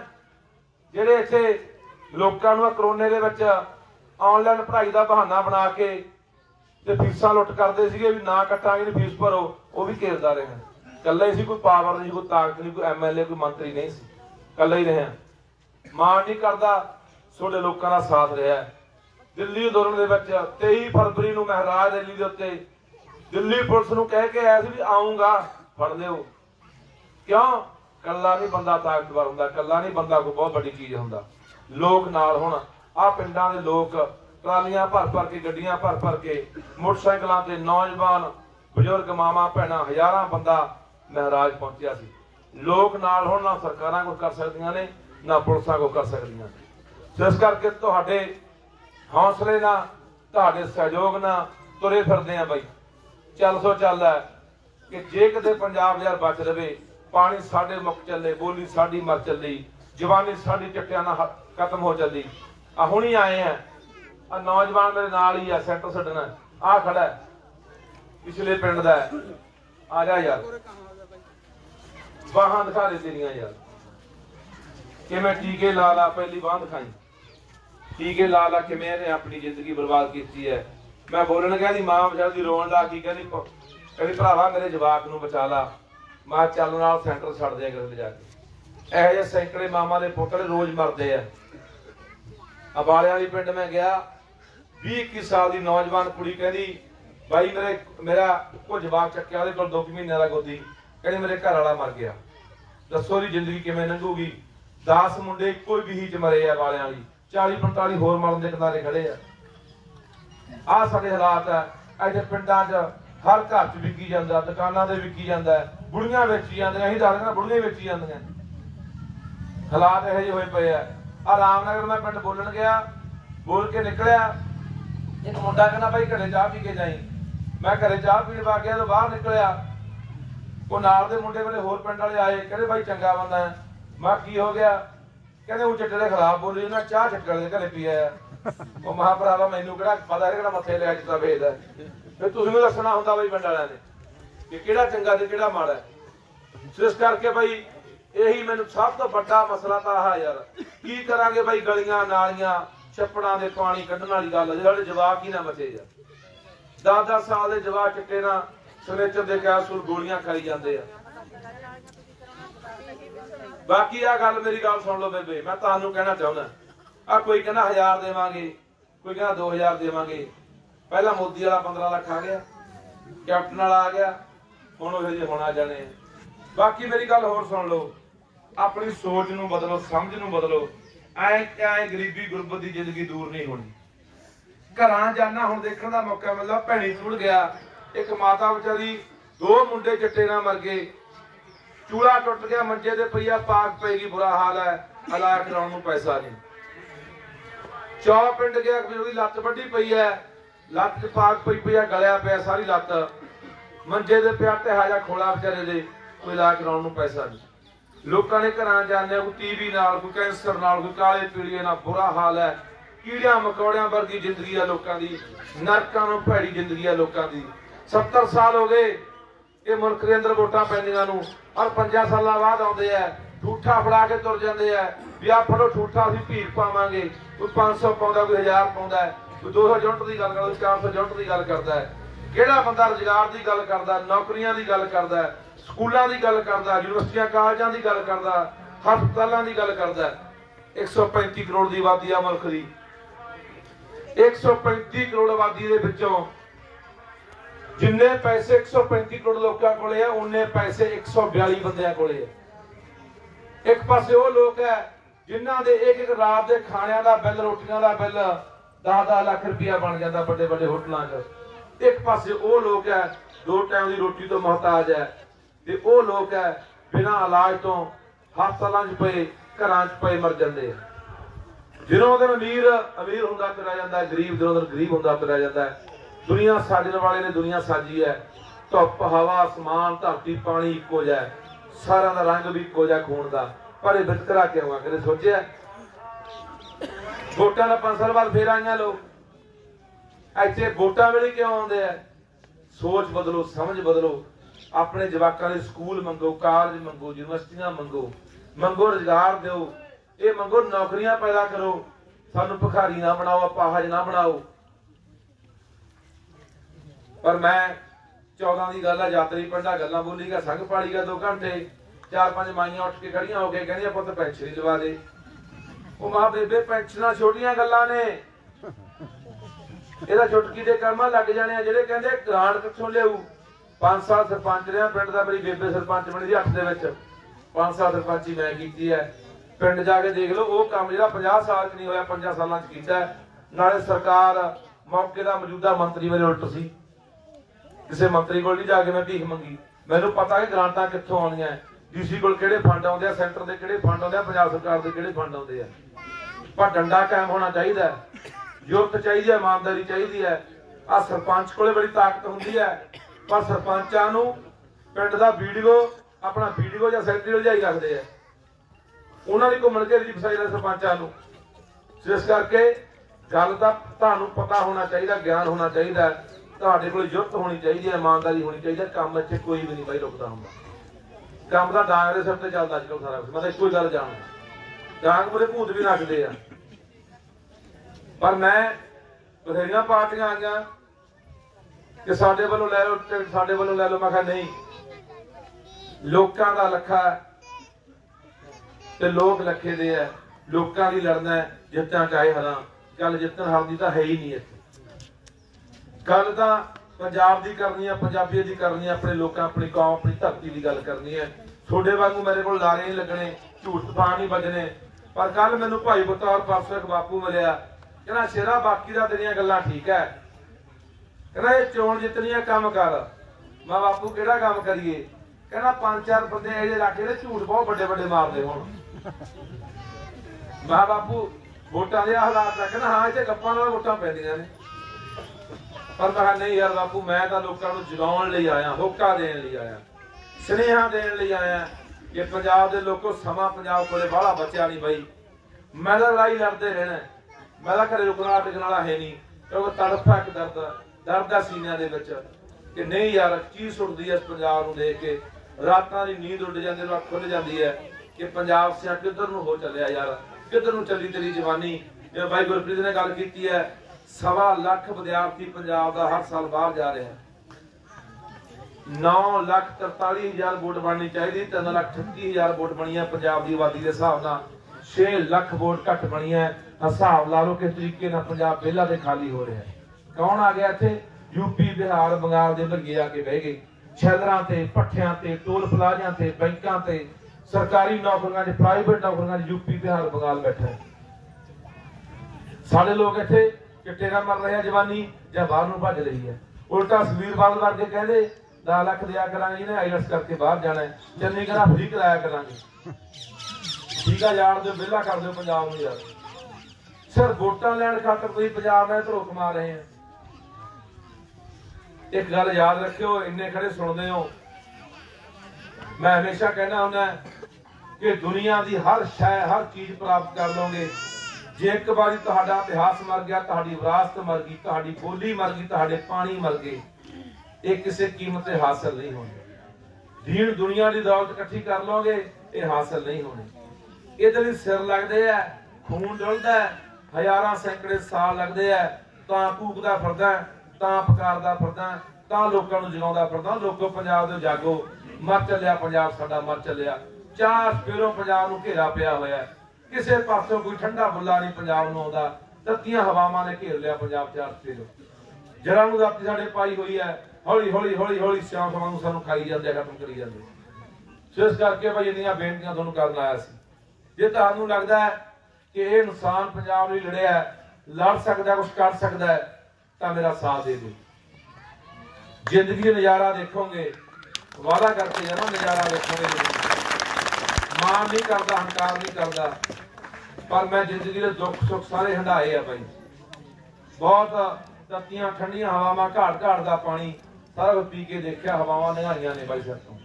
ਜਿਹੜੇ ਇੱਥੇ ਲੋਕਾਂ ਨੂੰ ਆਹ ਕਰੋਨੇ ਦੇ ਵਿੱਚ ਆਨਲਾਈਨ ਪੜ੍ਹਾਈ ਦਾ ਬਹਾਨਾ ਬਣਾ ਕੇ ਤੇ ਫੀਸਾਂ ਲੁੱਟ ਕਰਦੇ ਸੀਗੇ ਵੀ ਨਾ ਕੱਟਾਂਗੇ ਫੀਸ ਭਰੋ, ਉਹ ਵੀ ਘੇਰਦਾ ਰਿਹਾ। ਕੱਲਾ ਹੀ ਸੀ, ਕੋਈ ਪਾਵਰ ਨਹੀਂ, ਕੋਈ ਤਾਕਤ ਨਹੀਂ, ਕੋਈ ਐਮਐਲਏ ਕੋਈ ਮੰਤਰੀ ਨਹੀਂ ਸੀ। ਕੱਲਾ ਹੀ ਰਿਹਾ। ਮਾਣ ਨਹੀਂ ਕਰਦਾ, ਤੁਹਾਡੇ ਲੋਕਾਂ ਦਾ ਸਾਥ ਰਿਹਾ। ਦਿੱਲੀ ਅੰਦੋਲਨ ਦੇ ਵਿੱਚ 23 ਫਰਵਰੀ ਨੂੰ ਮਹਾਰਾਜ ਰੈਲੀ ਦੇ ਉੱਤੇ ਦਿੱਲੀ ਪੁਲਿਸ ਨੂੰ ਕਹਿ ਕੇ ਆਇਆ ਸੀ ਵੀ ਆਉਂਗਾ ਫੜ ਲਿਓ। ਕਿਉਂ? ਕੱਲਾ ਨਹੀਂ ਬੰਦਾ ਤਾਕਤਵਰ ਹੁੰਦਾ ਕੱਲਾ ਨਹੀਂ ਬੰਦਾ ਕੋਈ ਬਹੁਤ ਵੱਡੀ ਚੀਜ਼ ਹੁੰਦਾ। ਲੋਕ ਨਾਲ ਹੁਣ। ਆ ਪਿੰਡਾਂ ਦੇ ਲੋਕ ਟਰਾਲੀਆਂ ਭਰ ਭਰ ਕੇ, ਗੱਡੀਆਂ ਭਰ ਭਰ ਕੇ, ਮੋਟਰਸਾਈਕਲਾਂ ਤੇ ਨੌਜਵਾਨ, ਬਜ਼ੁਰਗ ਮਾਮਾ ਭੈਣਾਂ, ਹਜ਼ਾਰਾਂ ਬੰਦਾ ਮਹਾਰਾਜ ਪਹੁੰਚਿਆ ਸੀ। ਲੋਕ ਨਾਲ ਹੁਣ, ਨਾ ਸਰਕਾਰਾਂ ਕੁਝ ਕਰ ਸਕਦੀਆਂ ਨੇ, ਨਾ ਪੁਲਿਸਾਂ ਕੁਝ ਕਰ ਸਕਦੀਆਂ ਨੇ। ਸੋ ਇਸ ਕਰਕੇ ਤੁਹਾਡੇ ਹੌਸਲੇ ਨਾਲ, ਤੁਹਾਡੇ ਸਹਿਯੋਗ ਨਾਲ ਤੁਰੇ ਫਿਰਦੇ ਆ ਬਾਈ। ਚੱਲ ਸੋ ਚੱਲਦਾ ਕਿ ਜੇ ਕਿਤੇ ਪੰਜਾਬ ਯਾਰ ਬਚ ਰਵੇ, ਪਾਣੀ ਸਾਡੇ ਮੁੱਕ ਚੱਲੇ, ਬੋਲੀ ਸਾਡੀ ਮਰ ਚੱਲੀ, ਜਵਾਨੀ ਸਾਡੀ ਚੱਟਿਆਂ ਨਾਲ ਖਤਮ ਹੋ ਚੱਲੀ। ਆ ਹੁਣੀ ਆਏ ਆ। ਆ ਨੌਜਵਾਨ ਮੇਰੇ ਨਾਲ ਹੀ ਆ, ਸੈਂਟਰ ਛੱਡਣਾ। ਆ ਖੜਾ ਹੈ। ਪਿਛਲੇ ਪਿੰਡ ਦਾ ਆ ਜਾ ਯਾਰ। ਬਾਹਾਂ ਦਿਖਾ ਦੇ ਤੇਰੀਆਂ ਯਾਰ। ਕਿਵੇਂ ਟੀਕੇ ਲਾ ਲਾ, ਪਹਿਲੀ ਬਾਹ ਦਿਖਾਈ। ਟੀਕੇ ਲਾ ਲਾ ਕਿਵੇਂ ਇਹਨੇ ਆਪਣੀ ਜ਼ਿੰਦਗੀ ਬਰਬਾਦ ਕੀਤੀ ਹੈ? ਮੈਂ ਬੋਲਣ ਗਿਆ ਦੀ ਮਾਂ ਵਿਚਾਰੀ ਰੋਣ ਦਾ ਕੀ ਕਹਿੰਦੀ ਕਹਿੰਦੀ, ਭਰਾਵਾ ਮੇਰੇ ਜਵਾਕ ਨੂੰ ਬਚਾ ਲਾ। ਮੈਂ ਚੱਲ ਨਾਲ ਸੈਂਟਰ ਛੱਡ ਦਿਆ ਕਿਤੇ ਜਾ ਕੇ। ਇਹੋ ਜਿਹੇ ਸੈਂਕੜੇ ਮਾਮਾ ਦੇ ਪੁੱਤਰ ਰੋਜ਼ ਮਰਦੇ ਆ। ਅਬਾਲਿਆਂ ਵਾਲੀ ਪਿੰਡ ਮੈਂ ਗਿਆ 20 21 ਸਾਲ ਦੀ ਨੌਜਵਾਨ ਕੁੜੀ ਕਹਿੰਦੀ, ਬਾਈ ਮੇਰੇ, ਮੇਰਾ ਕੋ ਜਵਾਕ ਚੱਕਿਆ ਉਹਦੇ ਕੋਲ 2 ਮਹੀਨਿਆਂ ਦਾ ਗੋਦੀ। ਕਹਿੰਦੀ, ਮੇਰੇ ਘਰ ਵਾਲਾ ਮਰ ਗਿਆ। ਦੱਸੋ ਦੀ ਜ਼ਿੰਦਗੀ ਕਿਵੇਂ ਲੰਘੂਗੀ? 10 ਮੁੰਡੇ ਇੱਕੋ ਹੀ ਬੀਹੀ ਚ ਮਰੇ ਆ ਵਾਲਿਆਂ ਵਾਲੀ। 40 45 ਹੋਰ ਮਰਨ ਦੇ ਕਿਨਾਰੇ ਖੜੇ ਆ। ਆ ਸਾਡੇ ਹਾਲਾਤ ਆ। ਇੱਥੇ ਪਿੰਡਾਂ 'ਚ ਹਰ ਘਰ 'ਚ ਵਿਕੀ ਜਾਂਦਾ, ਦੁਕਾਨਾਂ ਤੇ ਵਿਕੀ ਜਾਂਦਾ, ਬੁੜੀਆਂ ਵੇਚੀ ਜਾਂਦੀਆਂ, ਅਸੀਂ ਦੱਸਦੇ ਬੁੜੀਆਂ ਵੇਚੀ ਜਾਂਦੀਆਂ। ਹਾਲਾਤ ਇਹੋ ਜਿਹੇ ਹੋਏ ਪਏ ਆ। ਆ ਰਾਮਨਗਰ ਮੈਂ ਪਿੰਡ ਬੋਲਣ ਗਿਆ, ਬੋਲ ਕੇ ਨਿਕਲਿਆ। ਇੱਕ ਮੁੰਡਾ ਕਹਿੰਦਾ, ਭਾਈ ਘਰੇ ਚਾਹ ਪੀ ਕੇ ਜਾਈ। ਮੈਂ ਘਰੇ ਚਾਹ ਪੀਣ ਵਾ ਗਿਆ ਤਾਂ ਬਾਹਰ ਨਿਕਲਿਆ। ਉਹ ਨਾਲ ਦੇ ਮੁੰਡੇ ਵਾਲੇ ਹੋਰ ਪਿੰਡ ਵਾਲੇ ਆਏ, ਕਹਿੰਦੇ, ਭਾਈ ਚੰਗਾ ਬੰਦਾ ਹੈ। ਮੈਂ ਕਿਹਾ, ਕੀ ਹੋ ਗਿਆ? ਕਹਿੰਦੇ ਉਹ ਚਿੱਟੇ ਦੇ ਖਿਲਾਫ ਬੋਲੀ ਉਹਨਾਂ ਚਾਹ ਚੱਕਰ ਦੇ ਘਰੇ ਪੀਆ ਆ। ਉਹ ਮਹਾਪਰਾਵਾ ਮੈਨੂੰ ਕਿਹੜਾ ਪਤਾ ਕਿਹੜਾ ਮੱਥੇ ਲਿਆ ਜਿੱਤਾ ਵੇਚਦਾ ਫਿਰ ਤੁਸੀਂ ਨੂੰ ਦੱਸਣਾ ਹੁੰਦਾ ਬਈ ਪਿੰਡ ਵਾਲਿਆਂ ਨੇ ਕਿ ਕਿਹੜਾ ਚੰਗਾ ਤੇ ਕਿਹੜਾ ਮਾੜਾ ਇਸ ਕਰਕੇ ਭਾਈ ਇਹੀ ਮੈਨੂੰ ਸਭ ਤੋਂ ਵੱਡਾ ਮਸਲਾ ਤਾਂ ਆਹ ਯਾਰ, ਕੀ ਕਰਾਂਗੇ ਬਈ ਗਲੀਆਂ, ਨਾਲੀਆਂ, ਛੱਪੜਾਂ ਦੇ ਪਾਣੀ ਕੱਢਣ ਵਾਲੀ ਗੱਲ ਹੈ ਜਿਹੜੇ ਜਵਾਕ ਹੀ ਨਾ ਬਚੇ ਯਾਰ। 10-10 ਸਾਲ ਦੇ ਜਵਾਬ ਚਿੱਟੇ ਨਾਲ ਸਨੇਚਰ ਦੇ ਕੈਪਸੂਲ ਗੋਲੀਆਂ ਖਾਈ ਜਾਂਦੇ ਆ। ਬਾਕੀ ਆ ਗੱਲ ਮੇਰੀ ਗੱਲ ਸੁਣ ਲਓ ਬੇਬੇ, ਮੈਂ ਤੁਹਾਨੂੰ ਕਹਿਣਾ ਚਾਹੁੰਦਾ। ਆ ਕੋਈ ਕਹਿੰਦਾ 1000 ਦੇਵਾਂਗੇ, ਕੋਈ ਕਹਿੰਦਾ 2000 ਦੇਵਾਂਗੇ। ਪਹਿਲਾਂ ਮੋਦੀ ਵਾਲਾ 15 ਲੱਖ ਆ ਗਿਆ, ਕੈਪਟਨ ਵਾਲਾ ਆ ਗਿਆ, ਹੁਣ ਉਹ ਜਿਹੇ ਹੁਣ ਜਾਣੇ। ਬਾਕੀ ਮੇਰੀ ਗੱਲ ਹੋਰ ਸੁਣ ਲਓ, ਆਪਣੀ ਸੋਚ ਨੂੰ ਬਦਲੋ, ਸਮਝ ਨੂੰ ਬਦਲੋ। ਐ ਐ ਗਰੀਬੀ ਗੁਰਬਤ ਦੀ ਜ਼ਿੰਦਗੀ ਦੂਰ ਨਹੀਂ ਹੋਣੀ। ਘਰਾਂ ਜਾਣਾ ਹੁਣ ਦੇਖਣ ਦਾ ਮੌਕਾ ਮਿਲਦਾ, ਭੈਣੀ ਸੁਣ ਗਿਆ। ਇੱਕ ਮਾਤਾ ਵਿਚਾਰੀ ਦੋ ਮੁੰਡੇ ਚਿੱਟੇ ਨਾਲ ਮਰ ਗਏ। ਚੂੜਾ ਟੁੱਟ ਗਿਆ, ਮੰਜੇ ਤੇ ਪਈਆ ਪਾਕ ਪੈਗੀ ਬੁਰਾ ਹਾਲ ਹੈ। ਇਲਾਜ ਕਰਾਉਣ ਨੂੰ ਪੈਸਾ ਨਹੀਂ। ਚੌ ਪਿੰਡ ਗਿਆ ਕਿ ਉਹਦੀ ਲੱਤ ਵੱਡੀ ਪਈ ਹੈ। ਲੱਤ ਪਾਕ ਪਈ ਪਈ ਹੈ ਗਲਿਆ ਪਿਆ ਸਾਰੀ ਲੱਤ। ਮੰਜੇ ਦੇ ਪਿਆ, ਤੇ ਹਾਜਾ ਖੋਲਾ ਵਿਚਾਰੇ ਦੇ। ਕੋਈ ਇਲਾਜ ਕਰਾਉਣ ਨੂੰ ਪੈਸਾ ਨਹੀਂ। ਲੋਕਾਂ ਦੇ ਘਰਾਂ ਜਾਂਦੇ ਕੋਈ ਟੀਵੀ ਨਾਲ, ਕੋਈ ਕੈਂਸਰ ਨਾਲ, ਕੋਈ ਕਾਲੇ ਪੀਲੀਏ ਨਾਲ, ਬੁਰਾ ਹਾਲ ਹੈ। ਕੀੜਿਆਂ ਮਕੌੜਿਆਂ ਵਰਗੀ ਜ਼ਿੰਦਗੀ ਆ ਲੋਕਾਂ ਦੀ। ਨਰਕਾਂ ਨੂੰ ਭੈੜੀ ਜ਼ਿੰਦਗੀ ਆ ਲੋਕਾਂ ਦੀ। 70 ਸਾਲ ਹੋ ਗਏ ਇਹ ਮੁਲਕ ਦੇ ਅੰਦਰ ਵੋਟਾਂ ਪੈਂਦੀਆਂ ਨੂੰ। ਔਰ 5 ਸਾਲਾਂ ਬਾਅਦ ਆਉਂਦੇ ਆ। ਠੂਠਾ ਫੜਾ ਕੇ ਤੁਰ ਜਾਂਦੇ ਆ। ਵੀ ਆ ਫੜੋ ਠੂਠਾ ਅਸੀਂ ਭੀਖ ਪਾਵਾਂਗੇ। ਕੋਈ 500 ਪਾਉਂਦਾ ਕੋਈ 1000 ਪਾਉਂਦਾ ਹੈ, ਕੋਈ 200 ਯੂਨਿਟ ਦੀ ਗੱਲ ਕਰਦਾ ਕੋਈ 400 ਯੂਨਿਟ ਦੀ ਗੱਲ ਕਰਦਾ ਕਿਹੜਾ ਬੰਦਾ ਰੁਜ਼ਗਾਰ ਦੀ ਗੱਲ ਕਰਦਾ ਨੌਕਰੀਆਂ ਦੀ ਗੱਲ ਕਰਦਾ ਸਕੂਲਾਂ ਦੀ ਗੱਲ ਕਰਦਾ ਯੂਨੀਵਰਸਿਟੀਆਂ ਕਾਲਜਾਂ ਦੀ ਗੱਲ ਕਰਦਾ ਹਸਪਤਾਲਾਂ ਦੀ ਗੱਲ ਕਰਦਾ 135 ਕਰੋੜ ਦੀ ਆਬਾਦੀ ਆ ਮੁਲਕ ਦੀ। 135 ਕਰੋੜ ਆਬਾਦੀ ਦੇ ਵਿੱਚੋਂ ਜਿੰਨੇ ਪੈਸੇ 135 ਕਰੋੜ ਲੋਕਾਂ ਕੋਲੇ ਆ ਉਹਨੇ ਪੈਸੇ 142 ਬੰਦਿਆਂ ਕੋਲੇ ਆ। ਇੱਕ ਪਾਸੇ ਉਹ ਲੋਕ ਹੈ ਜਿਨ੍ਹਾਂ ਦੇ ਇੱਕ ਇੱਕ ਰਾਤ ਦੇ ਖਾਣਿਆਂ ਦਾ ਬਿੱਲ, ਰੋਟੀਆਂ ਦਾ ਬਿੱਲ 10-10 ਲੱਖ ਰੁਪਇਆ ਬਣ ਜਾਂਦਾ ਵੱਡੇ ਵੱਡੇ ਹੋਟਲਾਂ 'ਚ। ਇੱਕ ਪਾਸੇ ਉਹ ਲੋਕ ਹੈ ਦੋ ਟਾਈਮ ਦੀ ਰੋਟੀ ਤੋਂ ਮੁਹਤਾਜ ਹੈ ਤੇ ਉਹ ਲੋਕ ਹੈ ਬਿਨਾਂ ਇਲਾਜ ਤੋਂ ਹਸਪਤਾਲਾਂ 'ਚ ਪਏ, ਘਰਾਂ 'ਚ ਪਏ ਮਰ ਜਾਂਦੇ ਆ। ਦਿਨੋਂ ਦਿਨ ਅਮੀਰ ਅਮੀਰ ਹੁੰਦਾ ਤੁਰਿਆ ਜਾਂਦਾ, ਗਰੀਬ ਦਿਨੋਂ ਦਿਨ ਗਰੀਬ ਹੁੰਦਾ ਤੁਰਿਆ ਜਾਂਦਾ। ਦੁਨੀਆ ਸਾਜਣ ਵਾਲੇ ਨੇ ਦੁਨੀਆ ਸਾਜੀ ਹੈ। ਧੁੱਪ, ਹਵਾ, ਅਸਮਾਨ, ਧਰਤੀ, ਪਾਣੀ ਇੱਕੋ ਜਿਹਾ ਸਾਰਿਆਂ ਦਾ ਰੰਗ ਵੀ ਇੱਕੋ ਜਿਹਾ ਖੂਨ ਦਾ। ਪਰ ਇਹ ਵਿਤਕਰਾ ਕਿਉਂ ਆ? ਕਦੇ ਸੋਚਿਆ? ਵੋਟਾਂ ਦਾ ਪੰਜ ਸਾਲ ਬਾਅਦ ਫੇਰ ਆਈਆਂ ਲੋਕ। ਇੱਥੇ ਵੋਟਾਂ ਵੇਲੇ ਕਿਉਂ ਆਉਂਦੇ ਆ? ਸੋਚ ਬਦਲੋ, ਸਮਝ ਬਦਲੋ। ਆਪਣੇ ਜਵਾਕਾਂ ਦੇ ਸਕੂਲ ਮੰਗੋ, ਕਾਲਜ ਮੰਗੋ, ਯੂਨੀਵਰਸਿਟੀਆਂ ਮੰਗੋ। ਮੰਗੋ ਰੁਜ਼ਗਾਰ ਦਿਓ। ਇਹ ਮੰਗੋ ਨੌਕਰੀਆਂ ਪੈਦਾ ਕਰੋ। ਸਾਨੂੰ ਭਿਖਾਰੀ ਨਾ ਬਣਾਓ ਅਪਾਹਜ ਨਾ ਬਣਾਓ। ਪਰ ਮੈਂ 14 ਦੀ ਗੱਲ ਆ, ਯਾਤਰੀ ਪੰਡਾ ਗੱਲਾਂ ਬੋਲੀਗਾ ਸੰਗ ਪਾਲੀਗਾ 2 ਘੰਟੇ। ਚਾਰ ਪੰਜ ਮਾਈਆਂ ਉੱਠ ਕੇ ਖੜੀਆਂ ਹੋ ਕੇ ਕਹਿੰਦੀਆਂ, ਪੁੱਤ ਪੈਨਸ਼ਨ ਹੀ ਲਵਾ ਦੇ। ਉਹ ਮਾਂ ਬੇਬੇ ਪੈਨਸ਼ਨਾਂ ਛੋਟੀਆਂ ਗੱਲਾਂ ਨੇ। ਇਹਦਾ ਛੁਟਕੀ ਦੇ ਕਰਮਾਂ ਲੱਗ ਜਾਣੇ ਆ, ਜਿਹੜੇ ਕਹਿੰਦੇ ਗ੍ਰਾਂਟ ਕਿੱਥੋਂ ਲਿਆਊ? 5 ਸਾਲ ਸਰਪੰਚ ਰਿਹਾ, ਪਿੰਡ ਦਾ ਮੇਰੀ ਬੇਬੇ ਸਰਪੰਚ ਬਣੀ ਸੀ 8 ਦੇ ਵਿੱਚ। ਪੰਜ ਸਾਲ ਸਰਪੰਚੀ ਮੈਂ ਕੀਤੀ ਹੈ। ਪਿੰਡ ਜਾ ਕੇ ਦੇਖ ਲਓ, ਉਹ ਕੰਮ ਜਿਹੜਾ 50 ਸਾਲ 'ਚ ਨਹੀਂ ਹੋਇਆ 5 ਸਾਲਾਂ 'ਚ ਕੀਤਾ ਨਾਲੇ ਸਰਕਾਰ ਮੌਕੇ ਦਾ ਮੌਜੂਦਾ ਮੰਤਰੀ ਮੇਰੇ ਉਲਟ ਸੀ। ਕਿਸੇ ਮੰਤਰੀ ਕੋਲ ਨਹੀਂ ਜਾ ਕੇ ਮੈਂ ਭੀਖ ਮੰਗੀ। ਮੈਨੂੰ ਪਤਾ ਕਿ ਗ੍ਰਾਂਟਾਂ ਕਿੱਥੋਂ ਆਉਣੀਆਂ ਡੀਸੀ ਕੋਲ ਕਿਹੜੇ ਫੰਡ ਆਉਂਦੇ ਆ, ਸੈਂਟਰ ਦੇ ਕਿਹੜੇ ਫੰਡ ਆਉਂਦੇ ਆ, ਪੰਜਾਬ ਸਰਕਾਰ ਦੇ ਕਿਹੜੇ ਫੰਡ ਆਉਂਦੇ ਆ। ਪਰ ਡੰਡਾ ਕਾਇਮ ਹੋਣਾ ਚਾਹੀਦਾ ਹੈ ਚਾਹੀਦੀ ਹੈ ਇਮਾਨਦਾਰੀ ਚਾਹੀਦੀ ਹੈ ਆ ਸਰਪੰਚ ਕੋਲੇ ਬੜੀ ਤਾਕਤ ਹੁੰਦੀ ਹੈ ਪਰ ਸਰਪੰਚਾਂ ਨੂੰ ਪਿੰਡ ਦਾ ਵੀਡੀਓ, ਆਪਣਾ ਵੀਡੀਓ ਜਾਂ ਸੈਕਟਰੀ ਲਿਜਾਈ ਰੱਖਦੇ ਆ ਉਹਨਾਂ ਦੀ ਘੁੰਮਣ ਕੇ ਫਸਾਈ ਦਾ ਸਰਪੰਚਾਂ ਨੂੰ। ਸੋ ਇਸ ਕਰਕੇ ਗੱਲ ਦਾ ਤੁਹਾਨੂੰ ਪਤਾ ਹੋਣਾ ਚਾਹੀਦਾ, ਗਿਆਨ ਹੋਣਾ ਚਾਹੀਦਾ ਤੁਹਾਡੇ ਕੋਲ ਯੁੱਤ ਹੋਣੀ ਚਾਹੀਦੀ ਹੈ, ਇਮਾਨਦਾਰੀ ਹੋਣੀ ਚਾਹੀਦੀ ਹੈ, ਕੰਮ ਇੱਥੇ ਕੋਈ ਵੀ ਨਹੀਂ ਬਾਈ ਰੁਕਦਾ ਹੁੰਦਾ। ਕੰਮ ਦਾ ਡਾਂਗ ਦੇ ਸਿਰ ਤੇ ਚੱਲਦਾ ਅੱਜ ਕੱਲ੍ਹ ਸਾਰਾ ਕੁਝ ਮੈਂ ਤਾਂ ਇੱਕੋ ਹੀ ਗੱਲ ਜਾਣਦਾ। ਡਾਂਗ ਮੂਹਰੇ ਭੂਤ ਵੀ ਨੱਚਦੇ ਆ। ਪਰ ਮੈਂ ਬਥੇਰੀਆਂ ਪਾਰਟੀਆਂ ਆਈਆਂ ਕਿ ਸਾਡੇ ਵੱਲੋਂ ਲੈ ਲਓ ਟਿਕਟ ਸਾਡੇ ਵੱਲੋਂ ਲੈ ਲਓ, ਮੈਂ ਕਿਹਾ ਨਹੀਂ। ਲੋਕਾਂ ਦਾ ਲੱਖਾ ਤੇ ਲੋਕ ਲੱਖੇ ਦੇ ਆ ਲੋਕਾਂ ਦੀ ਲੜਨਾ ਜਿੱਤਾਂ ਚਾਹੇ ਹਰਾਂ। ਗੱਲ ਜਿੱਤਣ ਹਾਰ ਦੀ ਤਾਂ ਹੈ ਹੀ ਨਹੀਂ ਇੱਥੇ। ਗੱਲ ਤਾਂ ਪੰਜਾਬ ਦੀ ਕਰਨੀ ਹੈ ਪੰਜਾਬੀ ਦੀ ਕਰਨੀ ਹੈ ਆਪਣੇ ਲੋਕਾਂ, ਆਪਣੀ ਕੌਮ ਆਪਣੀ ਧਰਤੀ ਦੀ ਗੱਲ ਕਰਨੀ ਹੈ ਤੁਹਾਡੇ ਵਾਂਗੂ ਮੇਰੇ ਕੋਲ ਲਾਰੇ ਨਹੀਂ ਲੱਗਣੇ, ਝੂਠ ਤੂਫਾਨ ਨਹੀਂ ਵੱਜਣੇ। ਪਰ ਕੱਲ ਮੈਨੂੰ ਭਾਈ ਬਤੌਰ ਪਰਸੋਂ ਇੱਕ ਬਾਪੂ ਮਿਲਿਆ। ਕਹਿੰਦਾ, ਸ਼ੇਰਾ, ਬਾਕੀ ਦਾ ਤੇਰੀਆਂ ਗੱਲਾਂ ਠੀਕ ਹੈ ਕਹਿੰਦਾ, ਇਹ ਚੋਣ ਜਿੱਤਣੀਆਂ ਕੰਮ ਕਰ। ਮੈਂ ਬਾਪੂ, ਕਿਹੜਾ ਕੰਮ ਕਰੀਏ? ਕਹਿੰਦਾ, ਪੰਜ ਚਾਰ ਬੰਦੇ ਇਹ ਜਿਹੇ ਰੱਖ ਜਿਹੜੇ ਝੂਠ ਬਹੁਤ ਵੱਡੇ ਵੱਡੇ ਮਾਰਦੇ ਹੋਣ। ਮੈਂ ਬਾਪੂ, ਵੋਟਾਂ ਦੇ ਹਾਲਾਤ ਆ। ਕਹਿੰਦਾ, ਹਾਂ, ਇੱਥੇ ਗੱਪਾਂ ਨਾਲ ਵੋਟਾਂ ਪੈਂਦੀਆਂ ਨੇ। ਪਰ ਮੈਂ ਕਿਹਾ, ਨਹੀਂ ਯਾਰ ਬਾਪੂ, ਮੈਂ ਤਾਂ ਲੋਕਾਂ ਨੂੰ ਜਗਾਉਣ ਲਈ ਆਇਆ, ਹੋਕਾ ਦੇਣ ਲਈ ਆਇਆ, ਸੁਨੇਹਾ ਦੇਣ ਲਈ ਆਇਆ ਕਿ ਪੰਜਾਬ ਦੇ ਲੋਕੋ ਸਮਾਂ ਪੰਜਾਬ ਕੋਲੇ ਬਾਹਲਾ ਬਚਿਆ ਨਹੀਂ ਬਾਈ। ਮੈਂ ਤਾਂ ਲੜਾਈ ਲੜਦੇ ਰਹਿਣਾ ਮੈਂ ਤਾਂ ਘਰੇ ਰੁਕਣ ਟਿਕਣ ਵਾਲਾ ਹੈ ਨਹੀਂ। ਕਿਉਂਕਿ ਤੜਫਾ ਇੱਕ ਦਰਦ ਦਰਦ ਆ ਸੀਨਿਆਂ ਦੇ ਵਿੱਚ ਕਿ ਨਹੀਂ ਯਾਰ, ਕੀ ਸੁਣਦੀ ਐ ਪੰਜਾਬ ਨੂੰ ਦੇਖ ਕੇ? ਰਾਤਾਂ ਦੀ ਨੀਂਦ ਉੱਡ ਜਾਂਦੀ ਹੈ ਖੁੱਲ ਜਾਂਦੀ ਹੈ ਕਿ ਪੰਜਾਬ ਸਿਆ ਕਿੱਧਰ ਨੂੰ ਹੋ ਚੱਲਿਆ ਯਾਰ? ਕਿੱਧਰ ਨੂੰ ਚੱਲੀ ਤੇਰੀ ਜਵਾਨੀ? ਜਿਵੇਂ ਬਾਈ ਗੁਰਪ੍ਰੀਤ ਨੇ ਗੱਲ ਕੀਤੀ ਹੈ ਸਵਾ ਲੱਖ ਵਿਦਿਆਰਥੀ ਪੰਜਾਬ ਦਾ ਹਰ ਸਾਲ ਬਾਹਰ ਜਾ ਰਿਹਾ ਹੈ 9 ਲੱਖ 43 ਵੋਟ ਬਣਨੀ ਚਾਹੀਦੀ 3 ਲੱਖ 38 ਵੋਟ ਬਣੀ ਪੰਜਾਬ ਦੀ ਆਬਾਦੀ ਦੇ ਹਿਸਾਬ ਨਾਲ। 6 ਲੱਖ ਵੋਟ ਘੱਟ ਬਣੀ ਹਿਸਾਬ ਲਾ ਲਓ ਕਿਸ ਤਰੀਕੇ ਨਾਲ ਪੰਜਾਬ ਪਹਿਲਾਂ ਤੇ ਖਾਲੀ ਹੋ ਰਿਹਾ ਹੈ। ਕੌਣ ਆ ਗਿਆ ਇੱਥੇ? ਯੂਪੀ ਬਿਹਾਰ, ਬੰਗਾਲ ਦੇ ਭੱਗੇ ਆ ਕੇ ਬਹਿ ਗਏ। ਛੈਲਰਾਂ ਤੇ, ਪੱਠਿਆਂ ਤੇ, ਟੋਲ ਪਲਾਜ਼ਿਆਂ ਤੇ, ਬੈਂਕਾਂ ਤੇ, ਸਰਕਾਰੀ ਨੌਕਰੀਆਂ 'ਚ ਪ੍ਰਾਈਵੇਟ ਨੌਕਰੀਆਂ 'ਚ ਯੂਪੀ ਬਿਹਾਰ, ਬੰਗਾਲ ਬੈਠਾ ਸਾਡੇ ਲੋਕ ਇੱਥੇ ਚਿੱਟੇ ਨਾਲ ਮਰ ਰਹੇ ਜਵਾਨੀ, ਜਾਂ ਬਾਹਰ ਨੂੰ ਭੱਜ ਰਹੀ ਹੈ। ਉਲਟਾ ਸੁਖਬੀਰ ਬਾਦਲ ਵਰਗੇ ਕਹਿੰਦੇ 10 ਲੱਖ ਦਿਆ ਕਰਾਂਗੇ ਇਹਨੇ ਆਈਲਟਸ ਕਰਕੇ ਬਾਹਰ ਜਾਣਾ ਹੈ। ਚੰਨੀ ਕਹਿੰਦਾ ਫ੍ਰੀ ਕਰਾਇਆ ਕਰਾਂਗੇ। ਠੀਕ ਆ ਯਾਰ ਦਿਓ ਵਿਹਲਾ ਕਰ ਦਿਓ ਪੰਜਾਬ ਨੂੰ ਯਾਰ। ਸਿਰ ਵੋਟਾਂ ਲੈਣ ਖਾਤਰ ਤੁਸੀਂ ਪੰਜਾਬ ਨਾਲ ਧਰੋ ਕਮਾ ਰਹੇ ਆ ਇੱਕ ਗੱਲ ਯਾਦ ਰੱਖਿਓ, ਇੰਨੇ ਖੜੇ ਸੁਣਦੇ ਹੋ। ਮੈਂ ਹਮੇਸ਼ਾ ਕਹਿੰਦਾ ਹੁੰਦਾ ਕਿ ਦੁਨੀਆ ਦੀ ਹਰ ਸ਼ੈ, ਹਰ ਚੀਜ਼ ਪ੍ਰਾਪਤ ਕਰ ਲਓਗੇ। ਜੇ ਇੱਕ ਵਾਰੀ ਤੁਹਾਡਾ ਇਤਿਹਾਸ ਮਰ ਗਿਆ ਤੁਹਾਡੀ ਵਿਰਾਸਤ ਮਰ ਗਈ ਤੁਹਾਡੀ ਬੋਲੀ ਮਰ ਗਈ ਤੁਹਾਡੇ ਪਾਣੀ ਮਰ ਗਏ ਇਹ ਕਿਸੇ ਕੀਮਤ ਤੇ ਹਾਸਲ ਨਹੀਂ ਹੋਣੀ। ਦੀਨ ਦੁਨੀਆ ਦੀ ਦੌਲਤ ਇਕੱਠੀ ਕਰ ਲਓਗੇ ਇਹ ਹਾਸਲ ਨਹੀਂ ਹੋਣੀ। ਇਹਦੇ ਲਈ ਸਿਰ ਲੱਗਦੇ ਆ ਖੂਨ ਡੁੱਲਦਾ ਹਜ਼ਾਰਾਂ ਸੈਂਕੜੇ ਸਾਲ ਲੱਗਦੇ ਆ ਤਾਂ ਕੂਕਦਾ ਫਿਰਦਾ ਹੈ, ਤਾਂ ਪੁਕਾਰਦਾ ਫਿਰਦਾ ਹੈ, ਤਾਂ ਲੋਕਾਂ ਨੂੰ ਜਗਾਉਂਦਾ ਫਿਰਦਾ ਲੋਕੋ ਪੰਜਾਬ ਦੇ ਜਾਗੋ ਮਰ ਚੱਲਿਆ ਪੰਜਾਬ ਸਾਡਾ ਮਰ ਚੱਲਿਆ। ਚਾਰ ਸਪੇਰੋਂ ਪੰਜਾਬ ਨੂੰ ਘੇਰਾ ਪਿਆ ਹੋਇਆ ਕਿਸੇ ਪਾਸੋਂ ਕੋਈ ਠੰਡਾ ਬੁੱਲਾ ਨਹੀਂ ਪੰਜਾਬ ਨੂੰ ਆਉਂਦਾ। ਤੱਤੀਆਂ ਹਵਾਵਾਂ ਨੇ ਘੇਰ ਲਿਆ ਪੰਜਾਬ ਚਾਰ ਸਪੇਰੋਂ ਜਰਾਂ ਨੂੰ ਰਾਤੀ ਸਾਡੇ ਪਾਈ ਹੋਈ ਹੈ। ਹੌਲੀ ਹੌਲੀ ਹੌਲੀ ਹੌਲੀ ਸਿਆਮ ਸਮਾਂ ਨੂੰ ਸਾਨੂੰ ਖਾਈ ਜਾਂਦੇ, ਖਤਮ ਕਰੀ ਜਾਂਦੇ। ਸੋ ਇਸ ਕਰਕੇ ਭਾਈ ਇੰਨੀਆਂ ਬੇਨਤੀਆਂ ਤੁਹਾਨੂੰ ਕਰਨ ਆਇਆ ਸੀ। ਜੇ ਤੁਹਾਨੂੰ ਲੱਗਦਾ ਹੈ ਕਿ ਇਹ ਇਨਸਾਨ ਪੰਜਾਬ ਲਈ ਲੜਿਆ ਲੜ ਸਕਦਾ ਕੁਝ ਕਰ ਸਕਦਾ ਤਾਂ ਮੇਰਾ ਸਾਥ ਦੇ ਦਿਓ। ਜ਼ਿੰਦਗੀ ਨਜ਼ਾਰਾ ਦੇਖੋਗੇ ਵਾਦਾ ਕਰਕੇ ਜਾਣਾ, ਨਜ਼ਾਰਾ ਦੇਖੋਗੇ ਮਾਣ ਨਹੀਂ ਕਰਦਾ, ਹੰਕਾਰ ਨਹੀਂ ਕਰਦਾ। ਪਰ ਮੈਂ ਜ਼ਿੰਦਗੀ ਦੇ ਦੁੱਖ ਸੁੱਖ ਸਾਰੇ ਹੰਡਾਏ ਆ ਭਾਈ ਬਹੁਤ ਤੱਤੀਆਂ, ਠੰਡੀਆਂ ਹਵਾਵਾਂ, ਘਾੜ ਘਾੜ ਦਾ ਪਾਣੀ ਸਾਰਾ ਪੀ ਕੇ ਦੇਖਿਆ, ਹਵਾਵਾਂ ਨਿਹਾਈਆਂ ਨੇ ਬਾਈ ਸਿਰ ਤੋਂ।